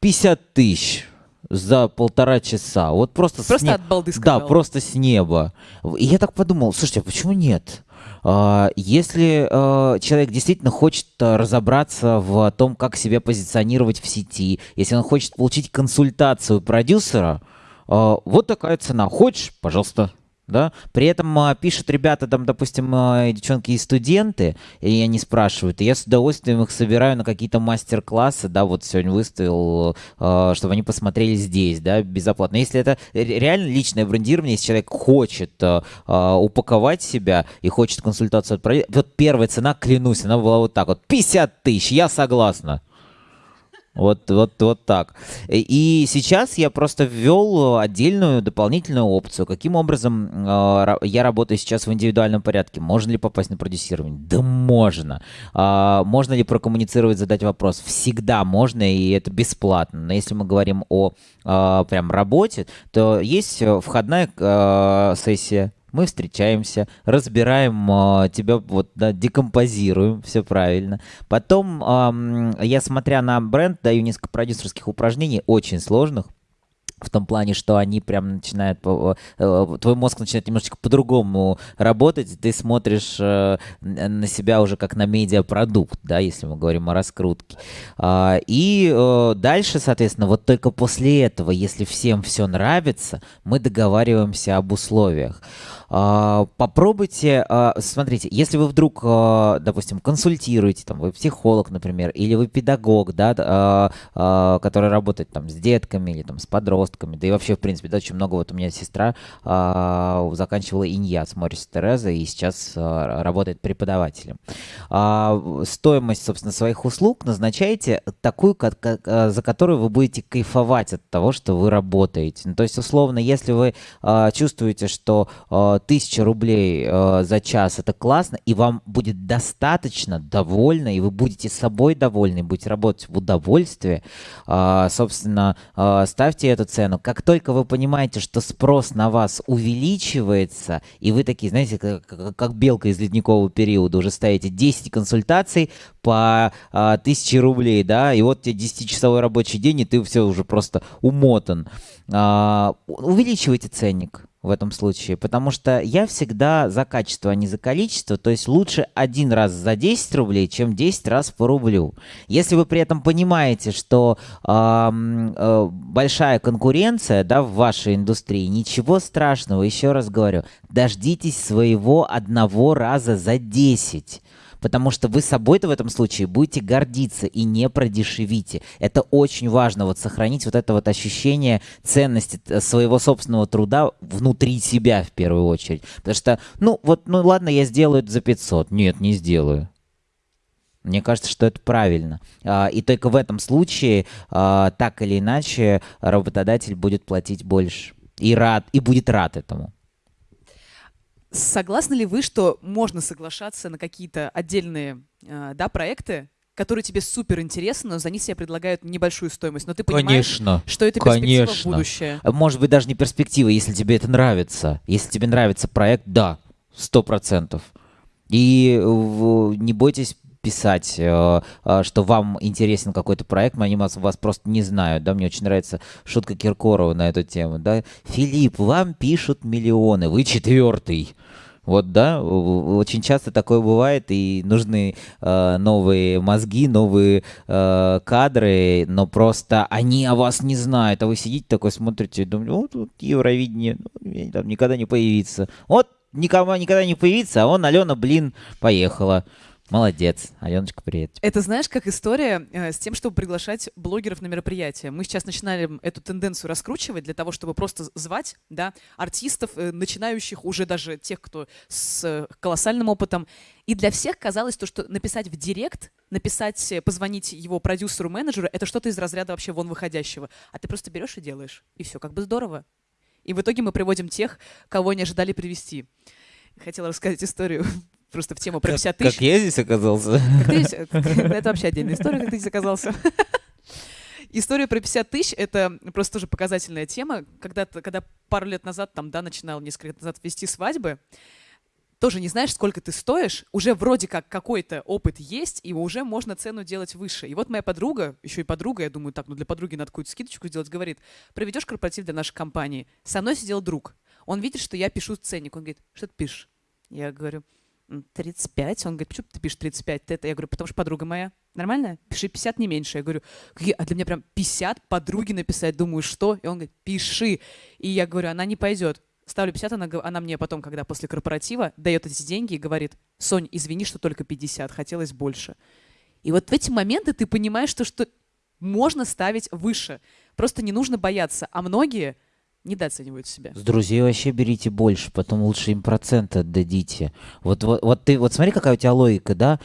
50 тысяч за полтора часа. Вот просто Просто с не... от балды сказал. Да, просто с неба. И я так подумал, слушайте, а почему нет? А, Если а, человек действительно хочет а, разобраться в том, как себя позиционировать в сети, если он хочет получить консультацию продюсера, вот такая цена. Хочешь, пожалуйста. Да? При этом а, пишут ребята, там, допустим, а, девчонки и студенты, и они спрашивают, и я с удовольствием их собираю на какие-то мастер-классы, да, вот сегодня выставил, а, чтобы они посмотрели здесь, да, безоплатно. Если это ре- реально личное брендирование, если человек хочет а, а, упаковать себя и хочет консультацию от проди- вот первая цена, клянусь, она была вот так вот, 50 тысяч, я согласна. Вот, вот, вот так. И и сейчас я просто ввел отдельную дополнительную опцию. Каким образом э, я работаю сейчас в индивидуальном порядке? Можно ли попасть на продюсирование? Да можно. А, можно ли прокоммуницировать, задать вопрос? Всегда можно, и это бесплатно. Но если мы говорим о а, прям работе, то есть э, входная э, сессия, мы встречаемся, разбираем а, тебя, вот, да, декомпозируем, все правильно. Потом ам, я, смотря на бренд, даю несколько продюсерских упражнений, очень сложных, в том плане, что они прям начинают, по- э, твой мозг начинает немножечко по-другому работать, ты смотришь э, на себя уже как на медиапродукт, да, если мы говорим о раскрутке. А, И э, дальше, соответственно, вот только после этого, если всем все нравится, мы договариваемся об условиях. А, Попробуйте, а, смотрите, если вы вдруг, а, допустим, консультируете, там, вы психолог, например, или вы педагог, да, который работает там с детками или там с подростками, да и вообще, в принципе, да, очень много, вот у меня сестра заканчивала иньяс Морис Тереза и сейчас работает преподавателем. Стоимость, собственно, своих услуг назначайте такую, за которую вы будете кайфовать от того, что вы работаете. Ну, то есть, условно, если вы чувствуете, что а, тысяча рублей а, за час это классно, и вам будет достаточно довольно, и вы будете собой довольны, будете работать в удовольствие, а, собственно, а, ставьте эту цену. Как только вы понимаете, что спрос на вас увеличивается, и вы такие, знаете, как, как- белка из ледникового периода, уже ставите 10 консультаций по а, 1000 рублей, да, и вот тебе 10-часовой рабочий день, и ты все уже просто умотан. А, увеличивайте ценник в этом случае, потому что я всегда за качество, а не за количество, то есть лучше один раз за 10 рублей, чем 10 раз по рублю. Если вы при этом понимаете, что ам, э, большая конкуренция да, в вашей индустрии, ничего страшного, еще раз говорю, дождитесь своего одного раза за 10. Потому что вы собой-то в этом случае будете гордиться и не продешевите. Это очень важно, вот сохранить вот это вот ощущение ценности т- своего собственного труда внутри себя в первую очередь. Потому что, ну вот, ну ладно, я сделаю это за 500. Нет, не сделаю. Мне кажется, что это правильно. А, И только в этом случае, а, так или иначе, работодатель будет платить больше. И рад, и будет рад этому. Согласны ли вы, что можно соглашаться на какие-то отдельные э, да, проекты, которые тебе супер интересны, но за них себе предлагают небольшую стоимость, но ты понимаешь, Конечно. что это перспектива Конечно. будущее? Может быть, даже не перспектива, если тебе это нравится. Если тебе нравится проект, да, сто процентов. И не бойтесь писать, э, э, что вам интересен какой-то проект, но они вас, вас просто не знают, да, мне очень нравится шутка Киркорова на эту тему, да, Филипп, вам пишут миллионы, вы четвертый, вот, да, очень часто такое бывает, и нужны э, новые мозги, новые э, кадры, но просто они о вас не знают, а вы сидите такой, смотрите думаете, вот тут Евровидение, ну, там никогда не появится. Вот никому никогда не появится, а он, Алена, блин, поехала. Молодец. Аленочка, привет. Это знаешь, как история э, с тем, чтобы приглашать блогеров на мероприятия. Мы сейчас начинали эту тенденцию раскручивать для того, чтобы просто звать да, артистов, э, начинающих уже даже тех, кто с э, колоссальным опытом. И для всех казалось то, что написать в директ, написать, э, позвонить его продюсеру, менеджеру, это что-то из разряда вообще вон выходящего. А ты просто берешь и делаешь. И все, как бы здорово. И в итоге мы приводим тех, кого не ожидали привести. Хотела рассказать историю просто в тему про 50 как, тысяч. Как я здесь оказался? Это вообще отдельная история, как ты здесь оказался. История про 50 тысяч — это просто тоже показательная тема. Когда, когда пару лет назад, там, да, начинал несколько лет назад вести свадьбы, тоже не знаешь, сколько ты стоишь, уже вроде как какой-то опыт есть, и уже можно цену делать выше. И вот моя подруга, еще и подруга, я думаю, так, ну для подруги надо какую-то скидочку сделать, говорит, проведешь корпоратив для нашей компании. Со мной сидел друг. Он видит, что я пишу ценник. Он говорит, что ты пишешь? Я говорю, «М, 35. Он говорит, почему ты пишешь 35? Ты это? Я говорю, потому что подруга моя. Нормально? Пиши 50, не меньше. Я говорю, «Какие- а для меня прям 50 подруги написать. Думаю, что? И он говорит, пиши. И я говорю, она не пойдет. Ставлю 50, она, она мне потом, когда после корпоратива, дает эти деньги и говорит, Сонь, извини, что только 50, хотелось больше. И вот в эти моменты ты понимаешь, что, что можно ставить выше. Просто не нужно бояться. А многие недооценивают себя. С друзей вообще берите больше, потом лучше им проценты отдадите. Вот, вот, вот ты, вот смотри, какая у тебя логика, да?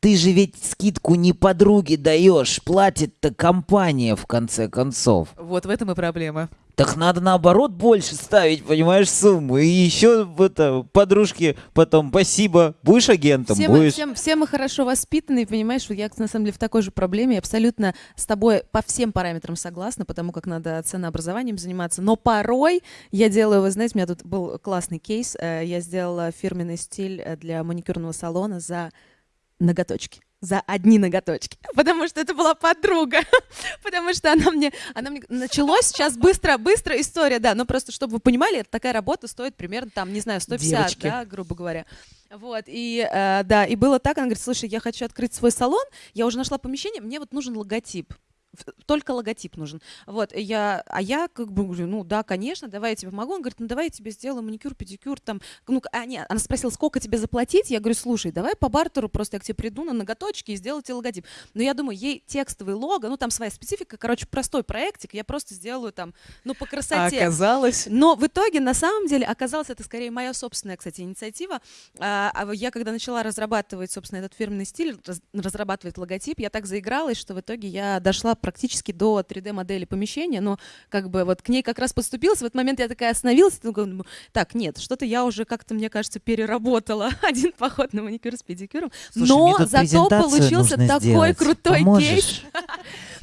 Ты же ведь скидку не подруге даешь, платит-то компания в конце концов. Вот в этом и проблема. Так надо наоборот больше ставить, понимаешь, сумму. И еще это, подружке потом спасибо. Будешь агентом, Все мы, будешь. все, все мы хорошо воспитаны, понимаешь, я на самом деле в такой же проблеме, я абсолютно с тобой по всем параметрам согласна, потому как надо ценообразованием заниматься, но порой я делаю, вы знаете, у меня тут был классный кейс, э, я сделала фирменный стиль э, для маникюрного салона за ноготочки за одни ноготочки, потому что это была подруга, потому что она мне, она мне началось сейчас быстро, быстро история, да, но просто чтобы вы понимали, такая работа стоит примерно там, не знаю, 150, Девочки. да, грубо говоря. Вот, и э, да, и было так, она говорит, слушай, я хочу открыть свой салон, я уже нашла помещение, мне вот нужен логотип. Только логотип нужен. Вот, я, а я как бы говорю, ну да, конечно, давай я тебе помогу. Он говорит, ну давай я тебе сделаю маникюр, педикюр, там, ну, а нет, она спросила, сколько тебе заплатить? Я говорю, слушай, давай по бартеру просто я к тебе приду на ноготочки и сделаю тебе логотип. Но я думаю, ей текстовый лого, ну там своя специфика, короче, простой проектик, я просто сделаю там, ну по А красоте. оказалось... Но в итоге, на самом деле, оказалось, это скорее моя собственная, кстати, инициатива. А, а я, когда начала разрабатывать, собственно, этот фирменный стиль, раз- разрабатывать логотип, я так заигралась, что в итоге я дошла практически до 3D-модели помещения, но как бы вот к ней как раз подступилась. В этот момент я такая остановилась, и думаю, так, нет, что-то я уже как-то, мне кажется, переработала один поход на маникюр с педикюром. Слушай, но зато получился нужно такой сделать. крутой Поможешь? кейс.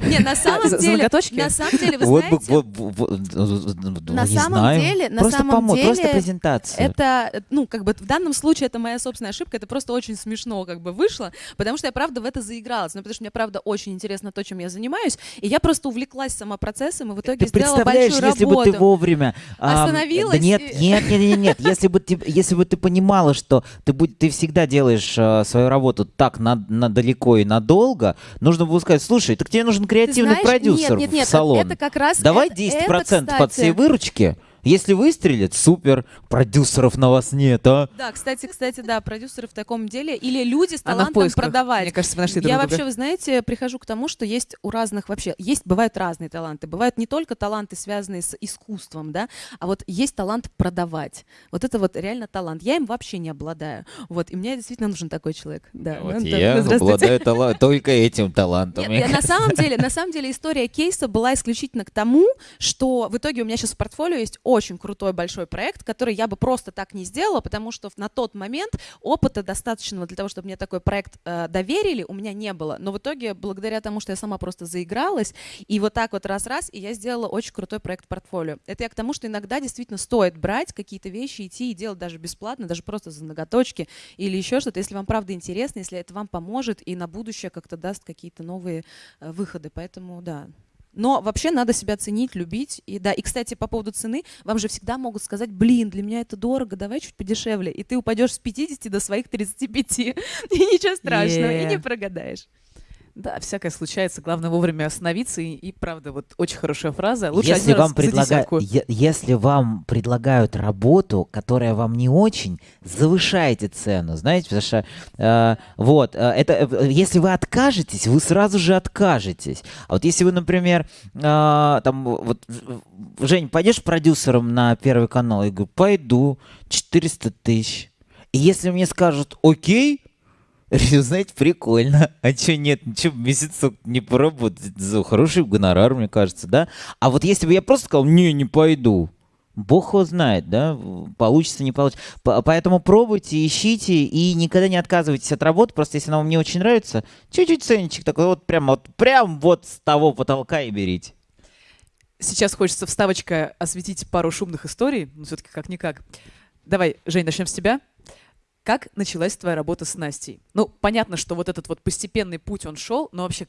Не, на самом деле, на самом деле, вы знаете, вот, вот, ну, На не самом деле- на самом помо- просто деле презентация. Это, ну, как бы в данном случае это моя собственная ошибка, это просто очень смешно как бы вышло, потому что я правда в это заигралась, ну, потому что мне правда очень интересно то, чем я занимаюсь, и я просто увлеклась сама процессом и в итоге Ты сделала представляешь, большую если работу. бы ты вовремя... ам, Остановилась да нет, и- нет, нет, нет, нет. Если бы ты, если бы ты понимала, что ты, будь, ты всегда делаешь а, свою работу так на, на далеко и надолго, нужно было сказать, слушай, так тебе нужен креативный знаешь, продюсер нет, нет, нет, в салон. Это как раз Давай это- 10% это, под всей кстати, выручки. Если выстрелит, супер. Продюсеров на вас нет, а? Да, кстати, кстати, да, продюсеры в таком деле или люди с Она в талантом продавать. Мне кажется, вы нашли друг Я друга. вообще, вы знаете, прихожу к тому, что есть у разных вообще, есть, бывают разные таланты. Бывают не только таланты, связанные с искусством, да, а вот есть талант продавать. Вот это вот реально талант. Я им вообще не обладаю. Вот, и мне действительно нужен такой человек. Да, Вот ну, да, я обладаю только этим талантом. Нет, на самом деле, на самом деле история кейса была исключительно к тому, что в итоге у меня сейчас в портфолио есть очень крутой большой проект, который я бы просто так не сделала, потому что на тот момент опыта достаточного для того, чтобы мне такой проект э, доверили, у меня не было. Но в итоге, благодаря тому, что я сама просто заигралась, и вот так вот раз-раз, и я сделала очень крутой проект портфолио. Это я к тому, что иногда действительно стоит брать какие-то вещи, идти и делать даже бесплатно, даже просто за ноготочки или еще что-то, если вам правда интересно, если это вам поможет и на будущее как-то даст какие-то новые э, выходы. Поэтому да. Но вообще надо себя ценить, любить. И да, и кстати, по поводу цены, вам же всегда могут сказать, блин, для меня это дорого, давай чуть подешевле. И ты упадешь с 50 до своих 35. И ничего страшного, и Yeah. не прогадаешь. Да, всякое случается. Главное вовремя остановиться. И, и правда, вот очень хорошая фраза. Лучше если вам, раз за предлага- десятку. е- если вам предлагают работу, которая вам не очень, завышайте цену, знаете, потому что э, вот, э, это, э, если вы откажетесь, вы сразу же откажетесь. А вот если вы, например, э, там, вот, Жень, пойдешь продюсером на Первый канал? Я говорю, пойду, 400 тысяч. И если мне скажут, окей, Решил, знаете, прикольно. А чё нет? Чё месяцок не поработать? За хороший гонорар, мне кажется, да? А вот если бы я просто сказал, не, не пойду, Бог его знает, да, получится, не получится. По- Поэтому пробуйте, ищите и никогда не отказывайтесь от работы. Просто если она вам не очень нравится, чуть-чуть ценничек такой вот прям вот, прям вот с того потолка и берите. Сейчас хочется вставочка осветить пару шумных историй. Ну, все-таки как-никак. Давай, Жень, начнем с тебя. Как началась твоя работа с Настей? Ну, понятно, что вот этот вот постепенный путь он шел, но вообще,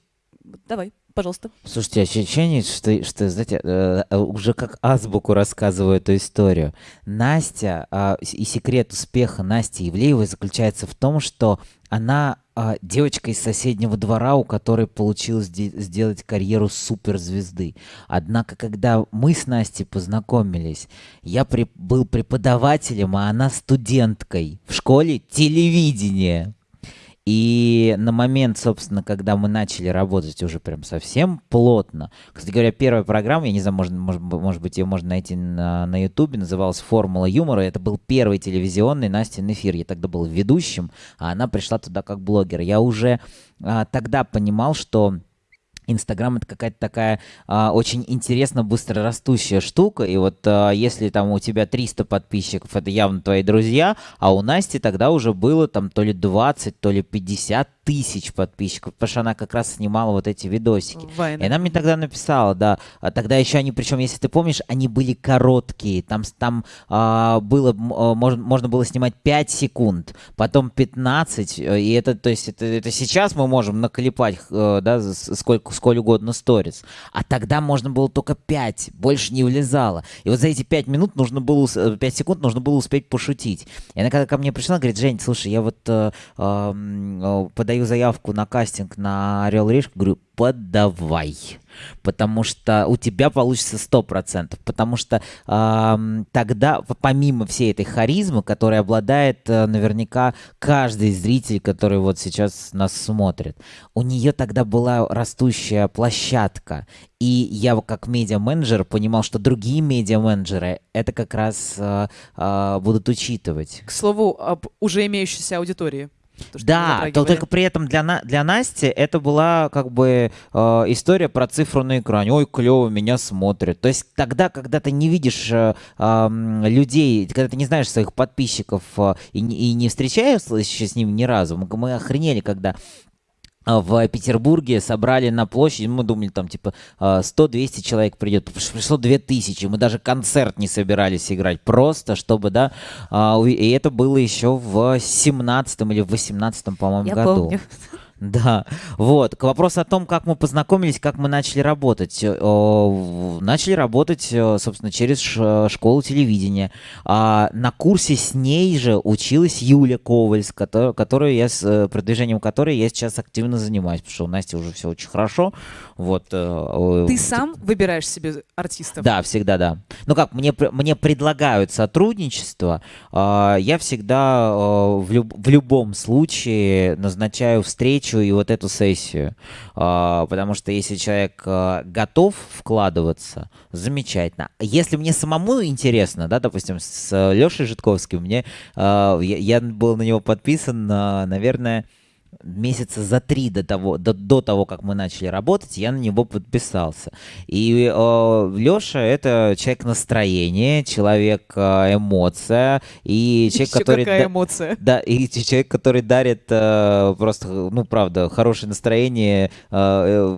давай, пожалуйста. Слушайте, ощущение, что, что знаете, э, э, уже как азбуку рассказываю эту историю. Настя, а, и секрет успеха Насти Ивлеевой заключается в том, что она а, девочка из соседнего двора, у которой получилось де- сделать карьеру суперзвезды. Однако, когда мы с Настей познакомились, я при- был преподавателем, а она студенткой в школе телевидения. И на момент, собственно, когда мы начали работать уже прям совсем плотно, кстати говоря, первая программа, я не знаю, может, может, может быть, ее можно найти на, на Ютубе, называлась «Формула юмора». Это был первый телевизионный Настин эфир. Я тогда был ведущим, а она пришла туда как блогер. Я уже а, тогда понимал, что Инстаграм это какая-то такая а, очень интересно быстро растущая штука. И вот а, если там у тебя 300 подписчиков, это явно твои друзья, а у Насти тогда уже было там то ли 20, то ли 50 тысяч подписчиков, потому что она как раз снимала вот эти видосики. Вайны. И она мне тогда написала, да. А Тогда еще они, причем, если ты помнишь, они были короткие. Там, там а, было, а, можно, можно было снимать 5 секунд, потом 15. э, И это, то есть, это, это сейчас мы можем наклепать, э, да, сколько, сколь угодно сторис. А тогда можно было только 5, больше не влезало. И вот за эти 5 минут нужно было, ус- э, 5 секунд нужно было успеть пошутить. И она когда ко мне пришла, говорит, Жень, слушай, я вот э, э, подаю заявку на кастинг на Орел и Решку, говорю, подавай. Потому что у тебя получится 100%. Потому что ам, тогда, помимо всей этой харизмы, которой обладает э, наверняка каждый зритель, который вот сейчас нас смотрит, у нее тогда была растущая площадка. И я как медиа-менеджер понимал, что другие медиа-менеджеры это как раз э, э, будут учитывать. К слову, об уже имеющейся аудитории. То, Да, то только при этом для, На- для Насти это была как бы э, история про цифру на экране. Ой, клево, меня смотрят. То есть тогда, когда ты не видишь э, ам, людей, когда ты не знаешь своих подписчиков э, и, не- и не встречаешься с ними ни разу, мы, мы охренели, когда в Петербурге собрали на площади, мы думали, там, типа, а, 100-200 человек придет. Приш- Пришло 2000. Мы даже концерт не собирались играть. Просто, чтобы, да, а, и это было еще в 17 или в 18 по-моему, году. помню. Да, вот. К вопросу о том, как мы познакомились, как мы начали работать. Э, Начали работать, э, собственно, через школу телевидения. А на курсе с ней же училась Юля Ковальс, кото- которую я, с э, продвижением которой я сейчас активно занимаюсь, потому что у Насти уже все очень хорошо. Вот. Ты сам выбираешь себе артистов? да, всегда да. Ну как, мне, мне предлагают сотрудничество, а, я всегда в, люб- в любом случае назначаю встречу и вот эту сессию. А, потому что если человек а, готов вкладываться, замечательно. Если мне самому интересно, да, допустим, с Лешей Житковским, мне, а, я, был на него подписан, наверное, месяца за три до того, до, до того, как мы начали работать, я на него подписался. И Леша это человек настроения, человек э, эмоция и человек, Ещё который какая да- эмоция. да, и человек, который дарит э, просто, ну, правда, хорошее настроение э,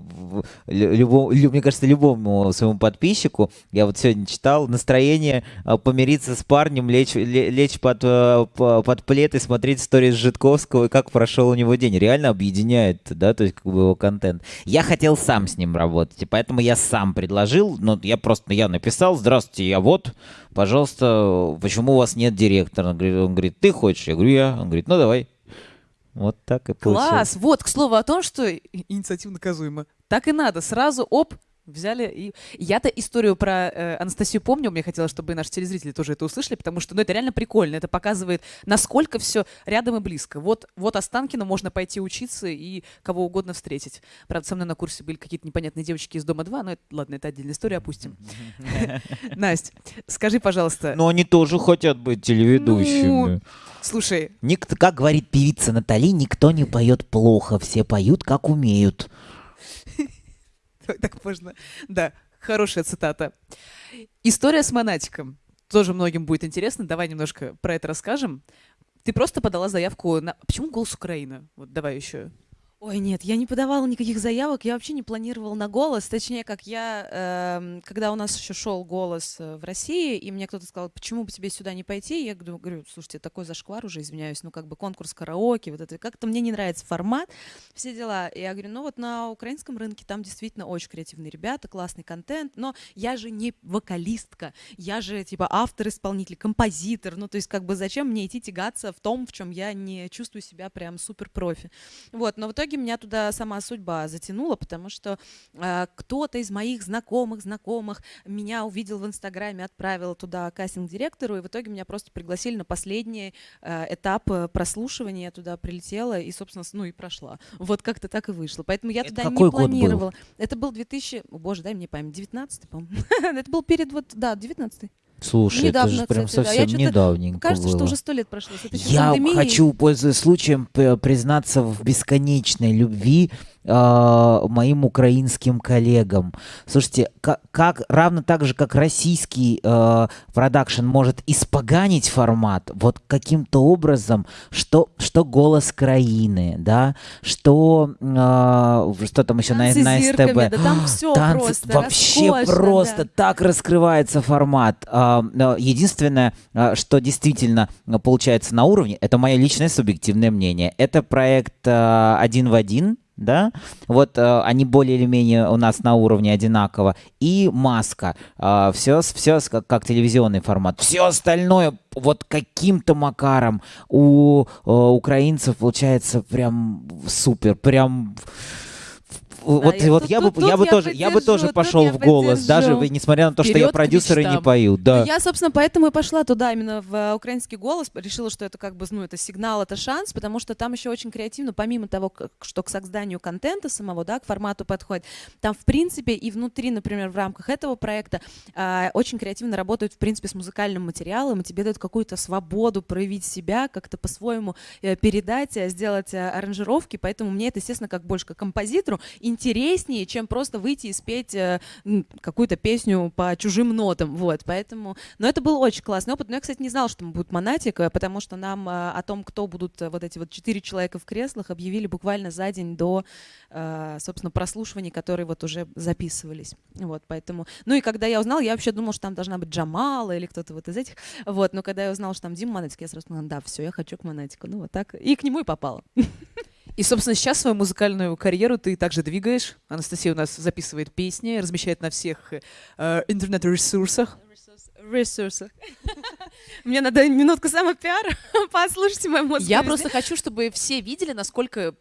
э, любому, лю- мне кажется, любому своему подписчику. Я вот сегодня читал настроение э, помириться с парнем, лечь, ле- лечь под, э, по- под плед и смотреть сторис Житковского, и как прошел у него день. Реально объединяет, да, то есть как бы его контент. Я хотел сам с ним работать, и поэтому я сам предложил, ну, я просто, я написал, здравствуйте, я вот, пожалуйста, почему у вас нет директора? Он говорит, он говорит, ты хочешь? Я говорю, я. Он говорит, ну, давай. Вот так и получилось. Класс! Вот, к слову о том, что инициатива наказуема. Так и надо. Сразу, оп, взяли и... Я-то историю про э, Анастасию помню, мне хотелось, чтобы и наши телезрители тоже это услышали, потому что, ну, это реально прикольно. Это показывает, насколько все рядом и близко. Вот, вот Останкино можно пойти учиться и кого угодно встретить. Правда, со мной на курсе были какие-то непонятные девочки из Дома-2, но это, ладно, это отдельная история, опустим. Настя, скажи, пожалуйста, Но они тоже хотят быть телеведущими. Ну, слушай, Никто, как говорит певица Натали, никто не поет плохо, все поют как умеют. Так можно. Да, хорошая цитата. История с Монатиком. Тоже многим будет интересно. Давай немножко про это расскажем. Ты просто подала заявку на... Почему «Голос Украины»? Вот давай еще. Ой, нет, я не подавала никаких заявок, я вообще не планировала на голос. Точнее, как я, эм, когда у нас еще шел голос э, в России, и мне кто-то сказал, почему бы тебе сюда не пойти, я говорю, говорю, слушайте, такой зашквар уже, извиняюсь, ну как бы конкурс караоке, вот это, как-то мне не нравится формат, все дела. И я говорю, ну вот на украинском рынке там действительно очень креативные ребята, классный контент, но я же не вокалистка, я же типа автор, исполнитель, композитор, ну то есть как бы зачем мне идти тягаться в том, в чем я не чувствую себя прям супер профи. Вот, но в итоге меня туда сама судьба затянула, потому что э, кто-то из моих знакомых, знакомых меня увидел в Инстаграме, отправил туда кастинг-директору, и в итоге меня просто пригласили на последний э, этап прослушивания, я туда прилетела и, собственно, ну и прошла. Вот как-то так и вышло. Поэтому я Это туда не год был? планировала. Это был 2000, о, боже, дай мне память, 19 по-моему. Это был перед вот, да, 19 Слушай, Недавно, это же прям кстати, да. Я совсем чё-то- недавненько Кажется, что было. уже сто лет прошло. Я пандемией. хочу, пользуясь случаем, признаться в бесконечной любви а, моим украинским коллегам. Слушайте, как, как равно так же, как российский а, продакшн может испоганить формат, вот каким-то образом, что, что голос краины, да, что, а, что там еще на, Танцы на СТБ. да там все Танцы, просто, вообще роскошно, просто да. так раскрывается формат. Но Единственное, что действительно получается на уровне, это мое личное субъективное мнение. Это проект один в один. Да, вот а, они более или менее у нас на уровне одинаково. И маска. все, все как, как телевизионный формат. Все остальное вот каким-то макаром у а, украинцев получается прям супер, прям вот, я- вот тут- я бы, тут- я бы я тоже, я бы тоже пошел в голос, даже несмотря на то, что я Вперед к продюсер и не пою, да. Я, собственно, поэтому и пошла туда, именно в э, украинский голос. Решила, что это как бы, ну, это сигнал, это шанс, потому что там еще очень креативно, помимо того, как- что к созданию контента самого, да, к формату подходит, там, в принципе, и внутри, например, в рамках этого проекта а, очень креативно работают, в принципе, с музыкальным материалом, и тебе дают какую-то свободу проявить себя, как-то по-своему э, передать, э, сделать э, аранжировки, поэтому мне это, естественно, как больше как композитору интереснее, чем просто выйти и спеть э, какую-то песню по чужим нотам, вот, поэтому, но это был очень классный опыт, но я, кстати, не знала, что там будет монатик, потому что нам э, о том, кто будут э, вот эти вот четыре человека в креслах, объявили буквально за день до, э, собственно, прослушиваний, которые вот уже записывались, вот, поэтому, ну и когда я узнала, я вообще думала, что там должна быть Джамала или кто-то вот из этих, вот, но когда я узнала, что там Дима Монатик, я сразу поняла, да, все, я хочу к Монатику, ну вот так, и к нему и попала. И, собственно, сейчас свою музыкальную карьеру ты также двигаешь. Анастасия у нас записывает песни, размещает на всех э, интернет-ресурсах. Ресурсах. Мне надо минутку самопиара. Послушайте мою музыку. Я просто хочу, чтобы все видели, насколько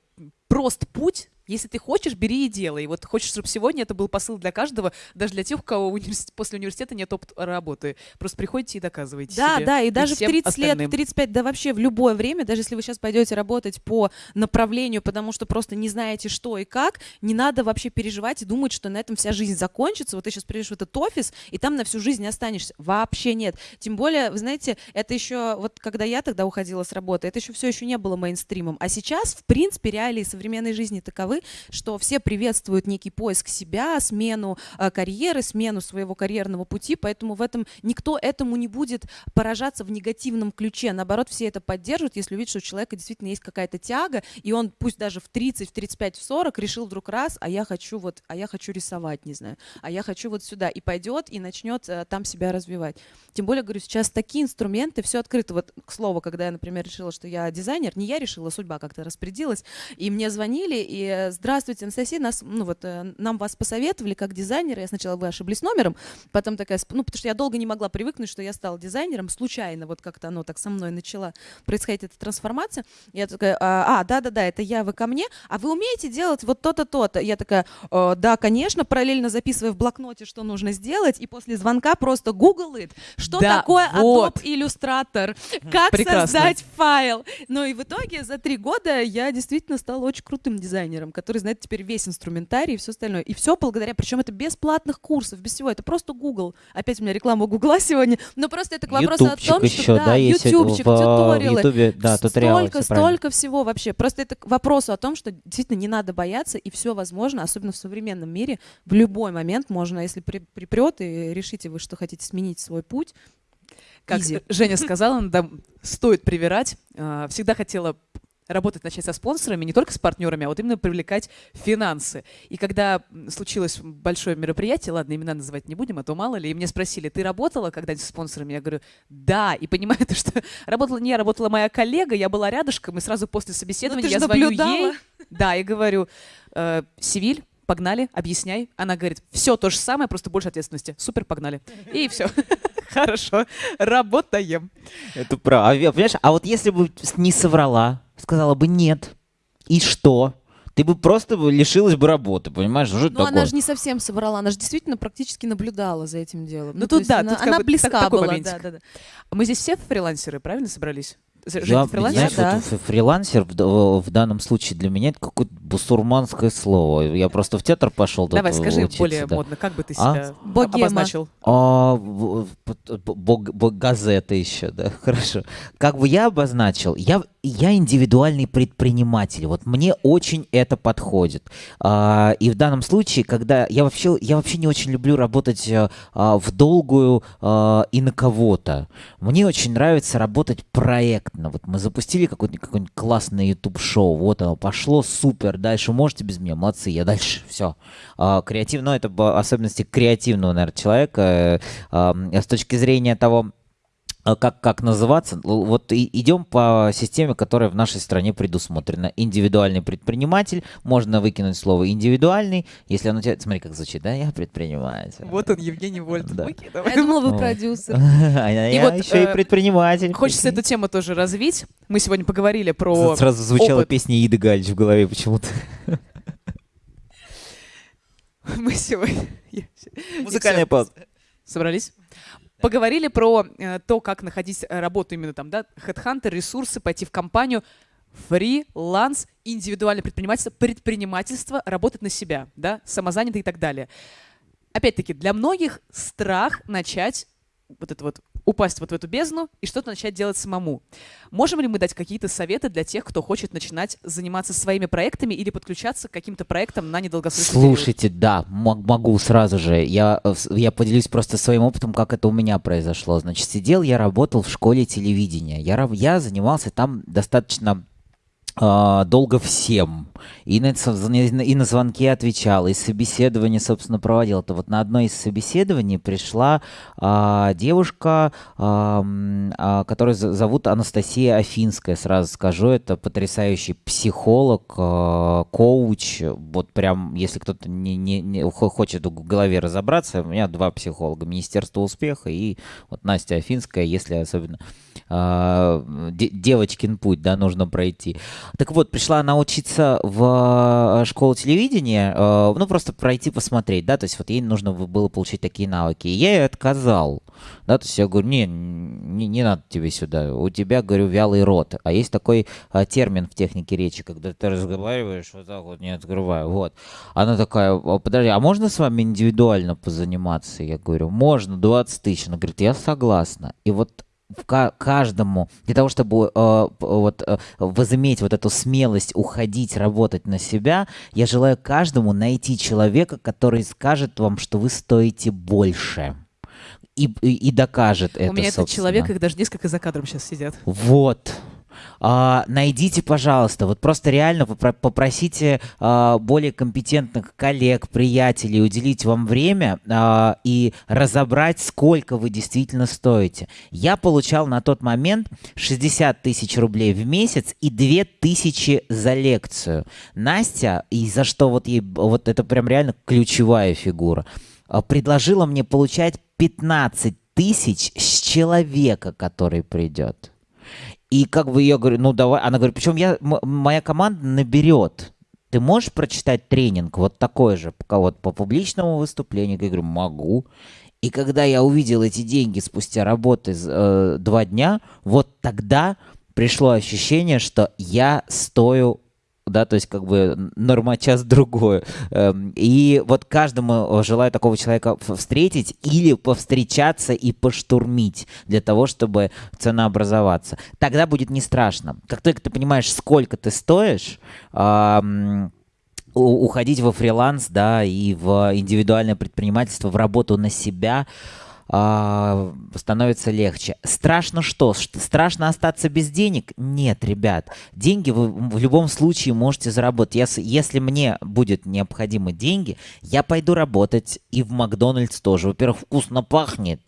прост путь. Если ты хочешь, бери и делай. Вот хочешь, чтобы сегодня это был посыл для каждого, даже для тех, у кого универс- после университета нет опыта работы. Просто приходите и доказывайте Да, себе да, и даже в всем 30 лет, остальным. в 35, да вообще в любое время, даже если вы сейчас пойдете работать по направлению, потому что просто не знаете, что и как, не надо вообще переживать и думать, что на этом вся жизнь закончится. Вот ты сейчас придешь в этот офис, и там на всю жизнь останешься. Вообще нет. Тем более, вы знаете, это еще, вот когда я тогда уходила с работы, это еще все еще не было мейнстримом. А сейчас, в принципе, реалии современной жизни таковы, что все приветствуют некий поиск себя, смену э, карьеры, смену своего карьерного пути, поэтому в этом никто этому не будет поражаться в негативном ключе. Наоборот, все это поддерживают, если увидят, что у человека действительно есть какая-то тяга, и он пусть даже в 30, в 35, в 40 решил вдруг раз, а я хочу вот, а я хочу рисовать, не знаю, а я хочу вот сюда, и пойдет, и начнет э, там себя развивать. Тем более, говорю, сейчас такие инструменты, все открыто. Вот, к слову, когда я, например, решила, что я дизайнер, не я решила, судьба как-то распорядилась, и мне звонили, и такая, здравствуйте, Анастасия, нас, ну вот, э, нам вас посоветовали как дизайнера, я сначала вы ошиблись номером, потом такая, ну, потому что я долго не могла привыкнуть, что я стала дизайнером, случайно вот как-то оно так со мной начала происходить, эта трансформация. Я такая, а, да-да-да, это я, вы ко мне, а вы умеете делать вот то-то, то-то? Я такая, да, конечно, параллельно записывая в блокноте, что нужно сделать, и после звонка просто гуглит, что Да, такое вот. Adobe Illustrator, как Прекрасно. создать файл. Ну и в итоге за три года я действительно стала очень крутым дизайнером, который знает теперь весь инструментарий и все остальное. И все благодаря, причем это без платных курсов, без всего. Это просто Google. Опять у меня реклама Гугла сегодня. Но просто это к вопросу о том, еще, что да, есть ютубчик, в, тьюториалы. Ютубе, да, туториалы. Столько, столько всего вообще. Просто это к вопросу о том, что действительно не надо бояться, и все возможно, особенно в современном мире. В любой момент можно, если при, припрет и решите вы, что хотите сменить свой путь, Как Изи. Женя сказала, да, стоит привирать. А, Всегда хотела работать, начать со спонсорами, не только с партнерами, а вот именно привлекать финансы. И когда случилось большое мероприятие, ладно, имена называть не будем, а то мало ли, и меня спросили, ты работала когда-нибудь с спонсорами? Я говорю, да. И понимаете, что работала не я, работала моя коллега, я была рядышком, и сразу после собеседования Ну, ты я звоню наблюдала. ей, да, и говорю, «Э, Севиль, погнали, объясняй. Она говорит, все то же самое, просто больше ответственности. Супер, погнали. И все. Хорошо, работаем. Это правда. Понимаешь, а вот если бы не соврала, сказала бы нет, и что? Ты бы просто лишилась бы работы, понимаешь? Что Ну, она же не совсем соврала, она же действительно практически наблюдала за этим делом. Ну, то тут да, она, тут она близка так- была, да, да, да. Мы здесь все фрилансеры, правильно собрались? З- Я, фрилансер? знаешь, да. вот фрилансер в, в данном случае для меня это какое-то бусурманское слово. Я просто в театр пошел. тут Давай, скажи учиться, более да. модно, как бы ты А? себя Богема. обозначил? А, бог- бог- газета еще, да, хорошо. Как бы я обозначил, я, я индивидуальный предприниматель, вот мне очень это подходит. А, и в данном случае, когда я вообще, я вообще не очень люблю работать а, а, в долгую а, и на кого-то. Мне очень нравится работать проектно. Вот мы запустили какое-нибудь какое классное YouTube-шоу, вот оно пошло, супер, дальше можете без меня, молодцы, я дальше, все. креативно, ну, это особенности креативного, наверное, человека э, а, с точки зрения того, а как, как называться, вот и, идем по системе, которая в нашей стране предусмотрена. Индивидуальный предприниматель, можно выкинуть слово индивидуальный, если оно тебе, смотри, как звучит, да, я предприниматель. Вот он, Евгений Вольт. Да. А давай. Я думала, вы продюсер. А я вот, еще и э, предприниматель. Хочется эту тему тоже развить. Мы сегодня поговорили про Сразу звучала опыт. песня Иды Галич в голове почему-то. Мы сегодня... Музыкальная пауза. Собрались? Поговорили про э, то, как находить э, работу именно там, да, HeadHunter, ресурсы, пойти в компанию, фриланс, индивидуальное предпринимательство, предпринимательство, работать на себя, да, самозанятый и так далее. Опять-таки, для многих страх начать вот это вот упасть вот в эту бездну и что-то начать делать самому. Можем ли мы дать какие-то советы для тех, кто хочет начинать заниматься своими проектами или подключаться к каким-то проектам на недолгосрочный период? Слушайте, да, мо- могу сразу же. Я, э, я поделюсь просто своим опытом, как это у меня произошло. Значит, сидел я, работал в школе телевидения. Я, я занимался там достаточно долго всем. И на, и на- звонки отвечал, и собеседование, собственно, проводил. Это вот на одно из собеседований пришла а, девушка, а, а, которую зовут Анастасия Афинская, сразу скажу. Это потрясающий психолог, а, коуч. Вот прям, если кто-то не, не- не хо- хочет в голове разобраться, у меня два психолога. Министерство успеха и вот Настя Афинская, если особенно а, де- девочкин путь, да, нужно пройти. Так вот, пришла она учиться в э, школу телевидения, э, ну, просто пройти, посмотреть, да, то есть вот ей нужно было получить такие навыки. И я ей отказал, да, то есть я говорю, не, не, не надо тебе сюда, у тебя, говорю, вялый рот. А есть такой э, термин в технике речи, когда ты разговариваешь вот так вот, не открывая, вот. Она такая, «А, подожди, а можно с вами индивидуально позаниматься? Я говорю, можно, 20 тысяч. Она говорит, я согласна. И вот каждому, для того, чтобы э, вот, э, возыметь вот эту смелость уходить, работать на себя, я желаю каждому найти человека, который скажет вам, что вы стоите больше. И, и, и докажет это, У меня этот собственно. человек, их даже несколько за кадром сейчас сидят. Вот. А, найдите, пожалуйста, вот просто реально попросите а, более компетентных коллег, приятелей уделить вам время а, и разобрать, сколько вы действительно стоите. Я получал на тот момент 60 тысяч рублей в месяц и 2 тысячи за лекцию. Настя, и за что вот ей, вот это прям реально ключевая фигура, а, предложила мне получать 15 тысяч с человека, который придет. И как бы я говорю, ну давай, она говорит, причем я, моя команда наберет. Ты можешь прочитать тренинг вот такой же, пока вот по публичному выступлению? Я говорю, могу. И когда я увидел эти деньги спустя работы э, два дня, вот тогда пришло ощущение, что я стою да, то есть как бы нормачас другое. Эм, и вот каждому желаю такого человека встретить или повстречаться и поштурмить для того, чтобы ценообразоваться. Тогда будет не страшно. Как только ты понимаешь, сколько ты стоишь, уходить во фриланс, да, и в индивидуальное предпринимательство, в работу на себя – а, становится легче. Страшно что? Страшно остаться без денег? Нет, ребят. Деньги вы в любом случае можете заработать. Если, если мне будет необходимы деньги, я пойду работать и в Макдональдс тоже. Во-первых, вкусно пахнет.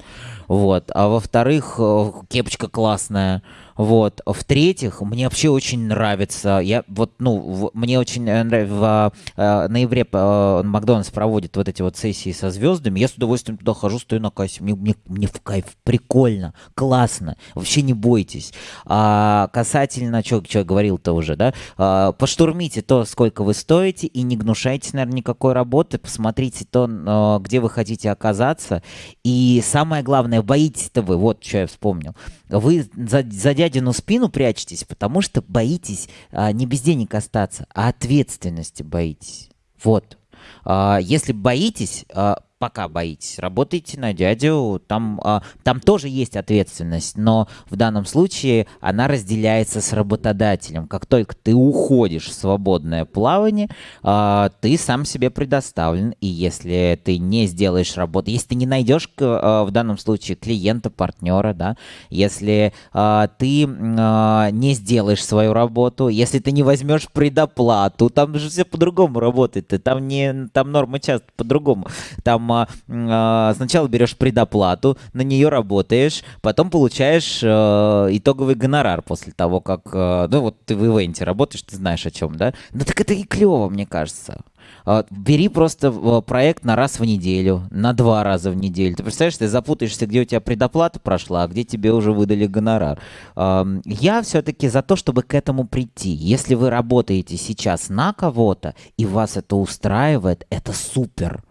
Вот. А во-вторых, э, кепочка классная. Вот. В-третьих, мне вообще очень нравится, я вот, ну, в, мне очень нравится, в э, ноябре э, Макдональдс проводит вот эти вот сессии со звездами, я с удовольствием туда хожу, стою на кассе, мне, мне, мне в кайф, прикольно, классно, вообще не бойтесь. А касательно, что я говорил-то уже, да, а, поштурмите то, сколько вы стоите, и не гнушайтесь, наверное, никакой работы, посмотрите то, где вы хотите оказаться, и самое главное, боитесь-то вы, вот что я вспомнил, вы за, за дядину спину прячетесь, потому что боитесь а, не без денег остаться, а ответственности боитесь. Вот. А, если боитесь, а, пока боитесь, работайте на дядю, там, а, там тоже есть ответственность, но в данном случае она разделяется с работодателем. Как только ты уходишь в свободное плавание, а, ты сам себе предоставлен, и если ты не сделаешь работу, если ты не найдешь а, в данном случае клиента, партнера, да, если ты не сделаешь свою работу, если ты не возьмешь предоплату, там же все по-другому работает, там не, там нормы часто по-другому, там там а, сначала берешь предоплату, на нее работаешь, потом получаешь а, итоговый гонорар после того, как, а, ну вот ты в ивенте работаешь, ты знаешь о чем, да? Ну так это и клево, мне кажется. Бери просто проект на раз в неделю, на два раза в неделю. Ты представляешь, ты запутаешься, где у тебя предоплата прошла, а где тебе уже выдали гонорар. Я все-таки за то, чтобы к этому прийти. Если вы работаете сейчас на кого-то, и вас это устраивает, это супер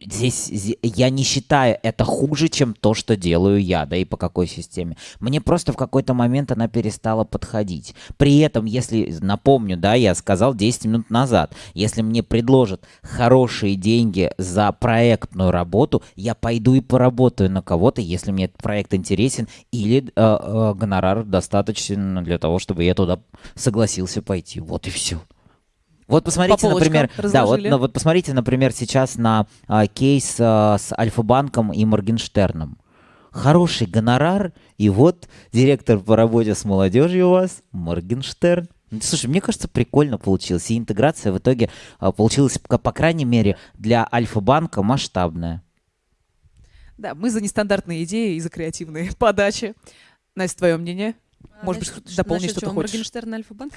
здесь я не считаю это хуже, чем то, что делаю я, да и по какой системе. Мне просто в какой-то момент она перестала подходить. При этом, если, напомню, да, я сказал 10 минут назад, если мне предложат хорошие деньги за проектную работу, я пойду и поработаю на кого-то, если мне этот проект интересен, или э, э, гонорар достаточно для того, чтобы я туда согласился пойти. Вот и все. Вот посмотрите, например, да, вот, ну, вот посмотрите, например, сейчас на а, кейс а, с Альфа-банком и Моргенштерном. Хороший гонорар, и вот директор по работе с молодежью у вас, Моргенштерн. Слушай, мне кажется, прикольно получилось. И интеграция в итоге а, получилась, по, по крайней мере, для Альфа-банка масштабная. Да, мы за нестандартные идеи и за креативные подачи. Настя, твое мнение? А, Может насчет, быть, дополнить что-то хочешь? Моргенштерн Альфа-банк?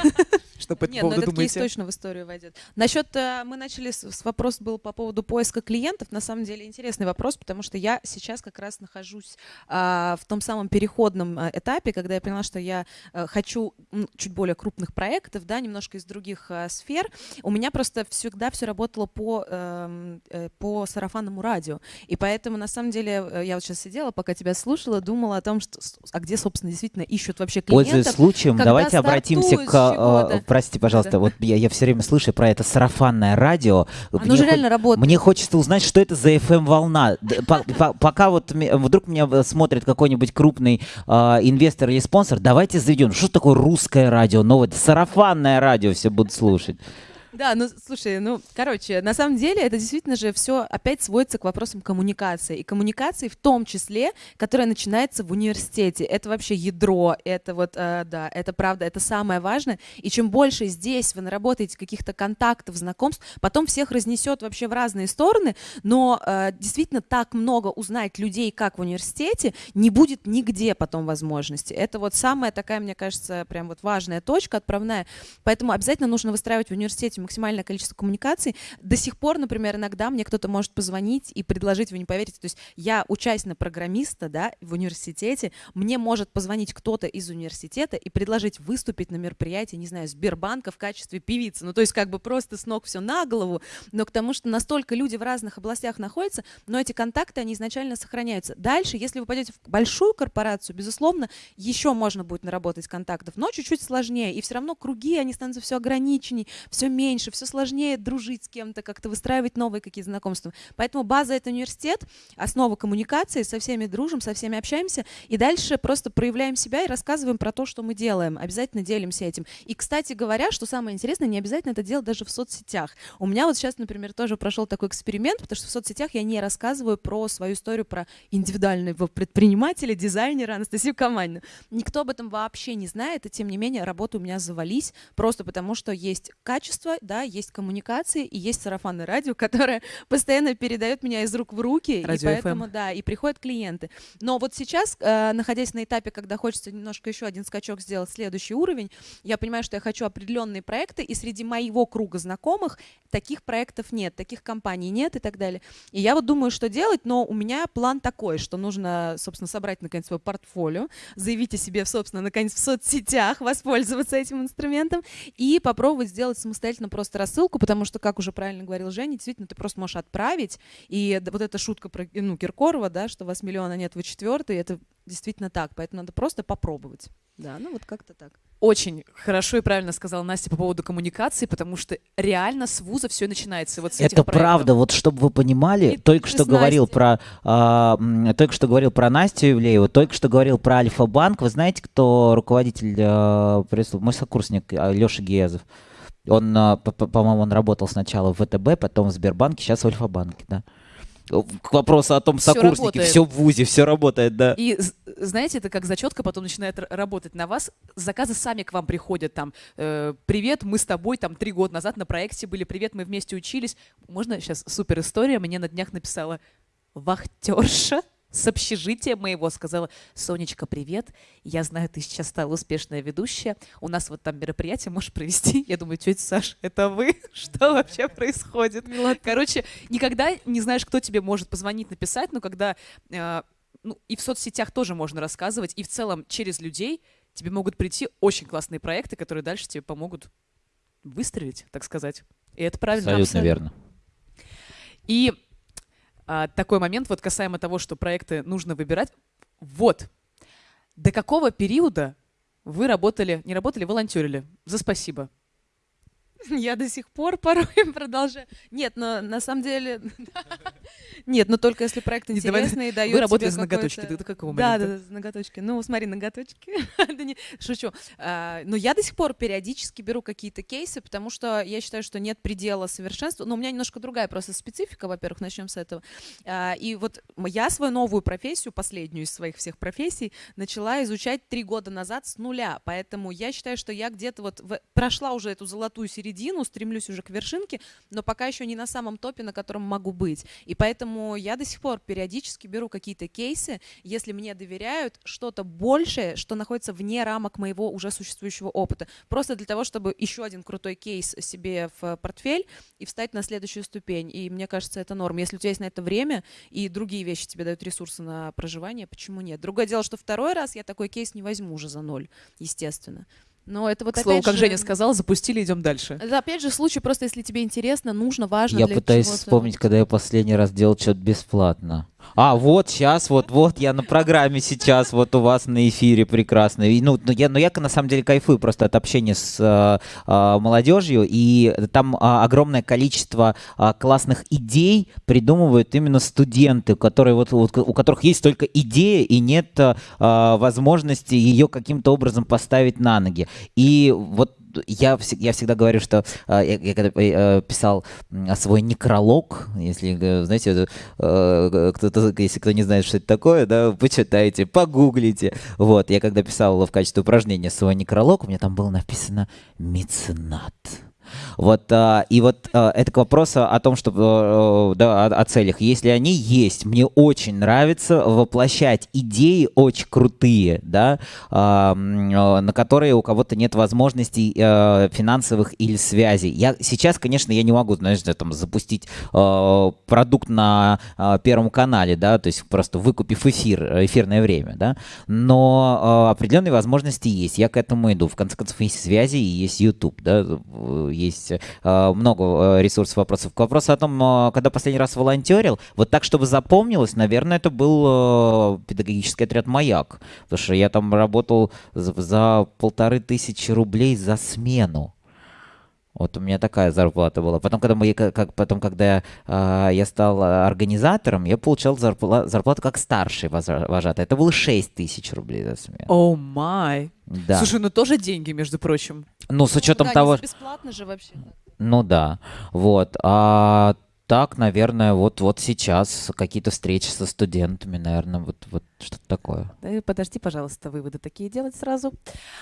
Что по Нет, ну этот думаете? кейс точно в историю войдет. Насчет, э, мы начали, с, вопрос был по поводу поиска клиентов. На самом деле интересный вопрос, потому что я сейчас как раз нахожусь а, в том самом переходном а, этапе, когда я поняла, что я а, хочу чуть более крупных проектов, да, немножко из других сфер. У меня просто всегда все работало по, эм, э, по сарафанному радио. И поэтому, на самом деле, я вот сейчас сидела, пока тебя слушала, думала о том, что, а где, собственно, действительно ищут вообще клиентов. Пользуясь случаем, давайте обратимся к простите, пожалуйста, да. вот я, я все время слышу про это сарафанное радио. Оно мне же реально работает. Мне хочется узнать, что это за FM-волна. Пока вот вдруг меня э, смотрит какой-нибудь крупный а, инвестор или спонсор, давайте заведем. Что такое русское радио? Новое, сарафанное радио все будут слушать. Да, ну слушай, ну, короче, на самом деле это действительно же все опять сводится к вопросам коммуникации. И коммуникации в том числе, которая начинается в университете. Это вообще ядро, это вот, э, да, это правда, это самое важное. И чем больше здесь вы наработаете каких-то контактов, знакомств, потом всех разнесет вообще в разные стороны, но э, действительно так много узнать людей, как в университете, не будет нигде потом возможности. Это вот самая такая, мне кажется, прям вот важная точка отправная. Поэтому обязательно нужно выстраивать в университете максимальное количество коммуникаций. До сих пор, например, иногда мне кто-то может позвонить и предложить, вы не поверите, то есть я учась на программиста, да, в университете, мне может позвонить кто-то из университета и предложить выступить на мероприятии, не знаю, Сбербанка в качестве певицы. Ну, то есть как бы просто с ног все на голову, но к тому, что настолько люди в разных областях находятся, но эти контакты, они изначально сохраняются. Дальше, если вы пойдете в большую корпорацию, безусловно, еще можно будет наработать контактов, но чуть-чуть сложнее. И все равно круги, они становятся все ограниченнее, все меньше, все сложнее дружить с кем-то, как-то выстраивать новые какие-то знакомства. Поэтому база — это университет, основа коммуникации, со всеми дружим, со всеми общаемся, и дальше просто проявляем себя и рассказываем про то, что мы делаем. Обязательно делимся этим. И, кстати говоря, что самое интересное, не обязательно это делать даже в соцсетях. У меня вот сейчас, например, тоже прошел такой эксперимент, потому что в соцсетях я не рассказываю про свою историю про индивидуального предпринимателя, дизайнера Анастасию Каманину. Никто об этом вообще не знает, и тем не менее работы у меня завались, просто потому что есть качество, да, есть коммуникации и есть сарафанное радио, которое постоянно передает меня из рук в руки, Радио и поэтому, FM. да, и приходят клиенты. Но вот сейчас, э, находясь на этапе, когда хочется немножко еще один скачок сделать, следующий уровень, я понимаю, что я хочу определенные проекты, и среди моего круга знакомых таких проектов нет, таких компаний нет и так далее. И я вот думаю, что делать, но у меня план такой, что нужно, собственно, собрать, наконец, свое портфолио, заявить о себе, собственно, наконец, в соцсетях, воспользоваться этим инструментом и попробовать сделать самостоятельно просто рассылку, потому что, как уже правильно говорил Женя, действительно, ты просто можешь отправить, и вот эта шутка про ну, Киркорова, да, что вас миллиона нет, вы четвертый, это действительно так, поэтому надо просто попробовать. Да, ну вот как-то так. Очень хорошо и правильно сказала Настя по поводу коммуникации, потому что реально с вуза все начинается вот с Это проектов. правда, вот чтобы вы понимали, И только что говорил Настей. про, а, м, только что говорил про Настю Ивлееву, только что говорил про Альфа-банк. Вы знаете, кто руководитель, а, пресс- мой сокурсник Леша Гиязов? Он, а, по- по- по-моему, он работал сначала в ВТБ, потом в Сбербанке, сейчас в Альфа-банке, да. К вопросу о том, Всё сокурсники, работает. все в ВУЗе, все работает, да. И знаете, это как зачетка потом начинает работать на вас. Заказы сами к вам приходят там. э, привет, мы с тобой там три года назад на проекте были. Привет, мы вместе учились. Можно сейчас супер история? Мне на днях написала вахтерша с общежития моего сказала, Сонечка, привет, я знаю, ты сейчас стала успешная ведущая, у нас вот там мероприятие можешь провести. Я думаю, тетя Саш, это вы? Что вообще происходит? Короче, никогда не знаешь, кто тебе может позвонить, написать, но когда э, ну, и в соцсетях тоже можно рассказывать, и в целом через людей тебе могут прийти очень классные проекты, которые дальше тебе помогут выстрелить, так сказать. И это правильно. Абсолютно верно. И а, такой момент, вот касаемо того, что проекты нужно выбирать. Вот, до какого периода вы работали, не работали, волонтерили? За спасибо. Я до сих пор порой продолжаю. Нет, но на самом деле... Нет, но только если проект интересный и дает Вы работали тебе с ноготочки. Ты до какого Да, момента? да, да, с ноготочки. Ну, смотри, ноготочки. Шучу. А, Но я до сих пор периодически беру какие-то кейсы, потому что я считаю, что нет предела совершенства. Но у меня немножко другая просто специфика, во-первых, начнем с этого. А, И вот я свою новую профессию, последнюю из своих всех профессий, начала изучать три года назад с нуля. Поэтому я считаю, что я где-то вот прошла уже эту золотую середину, стремлюсь уже к вершинке, но пока еще не на самом топе, на котором могу быть. И поэтому я до сих пор периодически беру какие-то кейсы, если мне доверяют, что-то большее, что находится вне рамок моего уже существующего опыта. Просто для того, чтобы еще один крутой кейс себе в портфель и встать на следующую ступень. И мне кажется, это норм. Если у тебя есть на это время и другие вещи тебе дают ресурсы на проживание, почему нет? Другое дело, что второй раз я такой кейс не возьму уже за ноль, естественно. Но это вот К слову, опять как же- Женя сказала, запустили, идем дальше. это опять же случай, просто если тебе интересно, нужно, важно Я для пытаюсь чего-то. вспомнить, когда я последний раз делал что-то бесплатно. А, вот сейчас, вот, вот, я на программе сейчас, вот у вас на эфире прекрасно. И, ну, ну, я, ну, я на самом деле кайфую просто от общения с э, э, молодежью, и там а, огромное количество а, классных идей придумывают именно студенты, которые вот, вот у которых есть только идея и нет а, возможности ее каким-то образом поставить на ноги. И вот я, я всегда говорю, что я, я когда э, писал свой некролог, если, знаете, кто-то, если кто не знает, что это такое, да, почитайте, погуглите. Вот, я когда писал в качестве упражнения свой некролог, у меня там было написано «меценат». Вот, а, и вот а, это к вопросу о том, что, а, да, о, о целях. Если они есть, мне очень нравится воплощать идеи очень крутые, да, на которые у кого-то нет возможностей финансовых или связей. Я сейчас, конечно, я не могу, знаешь, там запустить продукт на Первом канале, да, то есть просто выкупив эфир, эфирное время, да, но определенные возможности есть. Я к этому иду. В конце концов, есть связи и есть YouTube, да, есть э, много э, ресурсов, вопросов. К вопросу о том, э, когда последний раз волонтерил, вот так, чтобы запомнилось, наверное, это был педагогический отряд «Маяк», потому что я там работал за полторы тысячи рублей за смену. Вот у меня такая зарплата была. Потом, когда, мы, как, потом, когда э, я стал организатором, я получал зарплату, зарплату как старший вожатый. Это было 6 тысяч рублей за смену. О май! Да. Слушай, ну тоже деньги, между прочим. Ну, с учетом да, того... бесплатно же вообще. Ну да, вот. А так, наверное, вот, вот сейчас какие-то встречи со студентами, наверное, вот, вот что-то такое. Да, подожди, пожалуйста, выводы такие делать сразу.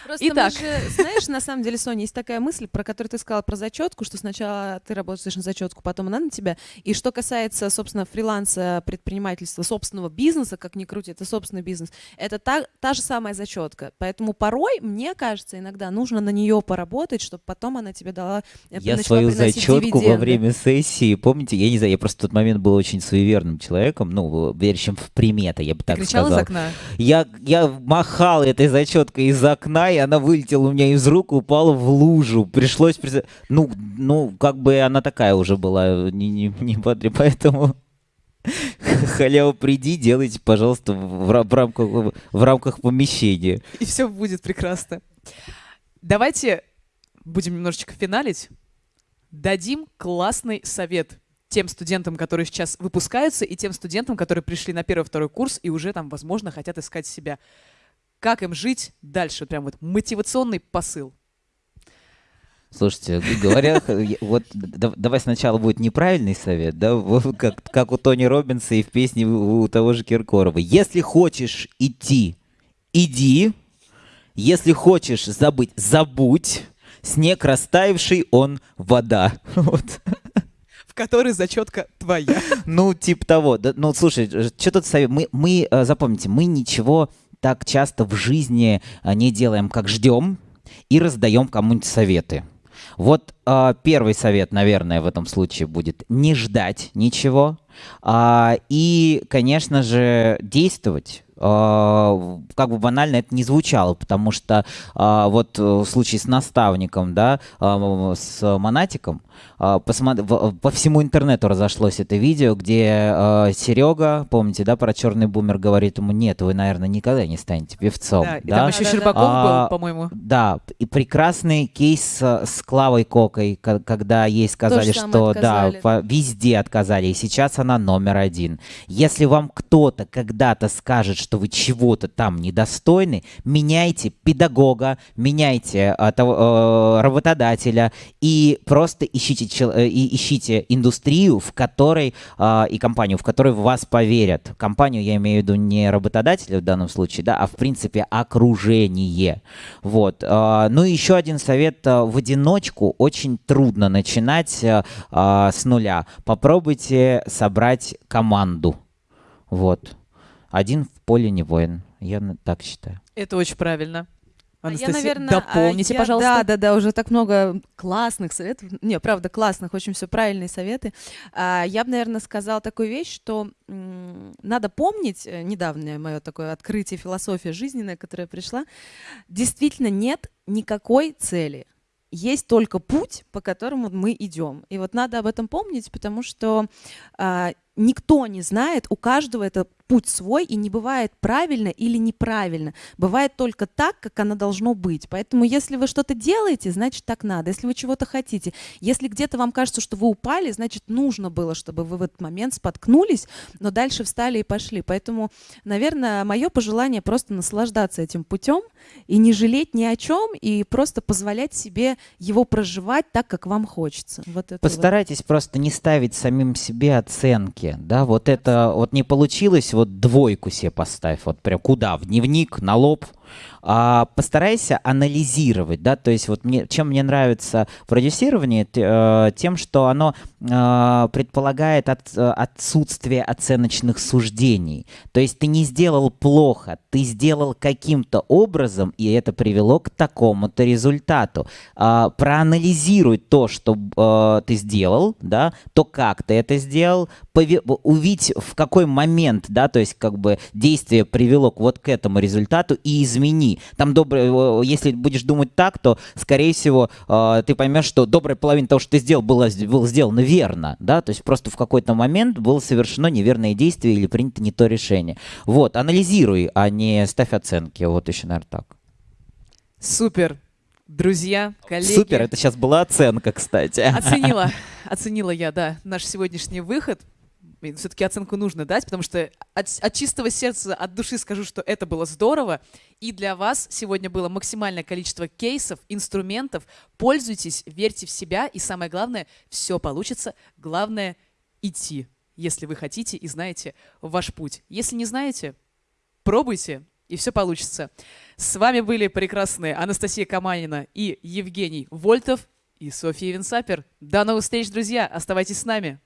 Просто Итак. Же, знаешь, на самом деле, Соня, есть такая мысль, про которую ты сказала про зачетку, что сначала ты работаешь на зачетку, потом она на тебя. И что касается, собственно, фриланса, предпринимательства, собственного бизнеса, как ни крути, это собственный бизнес, это та, та же самая зачетка. Поэтому порой, мне кажется, иногда нужно на нее поработать, чтобы потом она тебе дала э, Я свою зачетку дивиденды. во время сессии, помните, я не знаю, я просто в тот момент был очень суеверным человеком, ну, верящим в приметы, я бы так сказал из окна? Я, я махал этой зачеткой из окна, и она вылетела у меня из рук, упала в лужу. Пришлось... Ну, ну, как бы она такая уже была, не, не, не подри, поэтому... Халява, приди, делайте, пожалуйста, в, в, рамках, в рамках помещения. И все будет прекрасно. Давайте будем немножечко финалить. Дадим классный совет тем студентам, которые сейчас выпускаются, и тем студентам, которые пришли на первый-второй курс и уже там, возможно, хотят искать себя. Как им жить дальше? Прям вот мотивационный посыл. Слушайте, говоря, вот давай сначала будет неправильный совет, да, как, как у Тони Робинса и в песне у того же Киркорова. Если хочешь идти, иди. Если хочешь забыть, забудь. Снег растаявший, он вода. Вот в которой зачетка твоя. Ну, типа того. Да, ну, слушай, что тут совет? Мы, мы, э, запомните, мы ничего так часто в жизни э, не делаем, как ждем и раздаем кому-нибудь советы. Вот э, первый совет, наверное, в этом случае будет не ждать ничего э, и, конечно же, действовать. Э, как бы банально это не звучало, потому что вот в случае с наставником, да, с монатиком, по всему интернету разошлось это видео, где э, Серега, помните, да, про черный бумер говорит ему, нет, вы, наверное, никогда не станете певцом. Да, да? и там еще Щербаков а, был, по-моему. Да, и прекрасный кейс с Клавой Кокой, когда ей сказали, что отказали. да, везде отказали, и сейчас она номер один. Если вам кто-то когда-то скажет, что вы чего-то там недостойны, меняйте педагога, меняйте э, того, э, работодателя и просто ищите Э, и ищите индустрию, в которой э, и компанию, в которой в вас поверят. Компанию я имею в виду не работодателя в данном случае, да, а в принципе окружение. Вот. Э, ну и еще один совет: э, в одиночку очень трудно начинать э, э, с нуля. Попробуйте собрать команду. Вот. Один в поле не воин. Я так считаю. Это очень правильно. А Анастасия, я, наверное, дополните, я, пожалуйста. Да, да, да, уже так много классных советов. Не, правда, классных, очень все правильные советы. А, я бы, наверное, сказала такую вещь, что надо помнить, э, недавнее мое такое открытие, философия жизненная, которая пришла, действительно нет никакой цели есть только путь, по которому мы идем. И вот надо об этом помнить, потому что а, никто не знает, у каждого это путь свой, и не бывает правильно или неправильно. Бывает только так, как оно должно быть. Поэтому если вы что-то делаете, значит так надо. Если вы чего-то хотите, если где-то вам кажется, что вы упали, значит нужно было, чтобы вы в этот момент споткнулись, но дальше встали и пошли. Поэтому, наверное, мое пожелание просто наслаждаться этим путем и не жалеть ни о чем, и просто позволять себе его проживать так, как вам хочется. Вот Постарайтесь вот. просто не ставить самим себе оценки, да, вот это вот не получилось, вот двойку себе поставь, вот прям куда, в дневник, на лоб, а, постарайся анализировать, да, то есть вот мне, чем мне нравится продюсирование, э, тем, что оно э, предполагает от, отсутствие оценочных суждений, то есть ты не сделал плохо, ты сделал каким-то образом, и это привело к такому-то результату. А, проанализируй то, что э, ты сделал, да, то, как ты это сделал, увидеть в какой момент, да, то есть как бы действие привело вот к этому результату и измени. Там добрый, если будешь думать так, то, скорее всего, э, ты поймешь, что добрая половина того, что ты сделал, было, было сделано верно, да, то есть просто в какой-то момент было совершено неверное действие или принято не то решение. Вот, анализируй, а не ставь оценки. Вот еще, наверное, так. Супер. Друзья, коллеги. Супер, это сейчас была оценка, кстати. Оценила, оценила я, да, наш сегодняшний выход все-таки оценку нужно дать, потому что от, от чистого сердца, от души скажу, что это было здорово. И для вас сегодня было максимальное количество кейсов, инструментов. Пользуйтесь, верьте в себя, и самое главное, все получится. Главное — идти, если вы хотите и знаете ваш путь. Если не знаете, пробуйте, и все получится. С вами были прекрасные Анастасия Каманина и Евгений Вольтов и Софья Винсапер. До новых встреч, друзья! Оставайтесь с нами!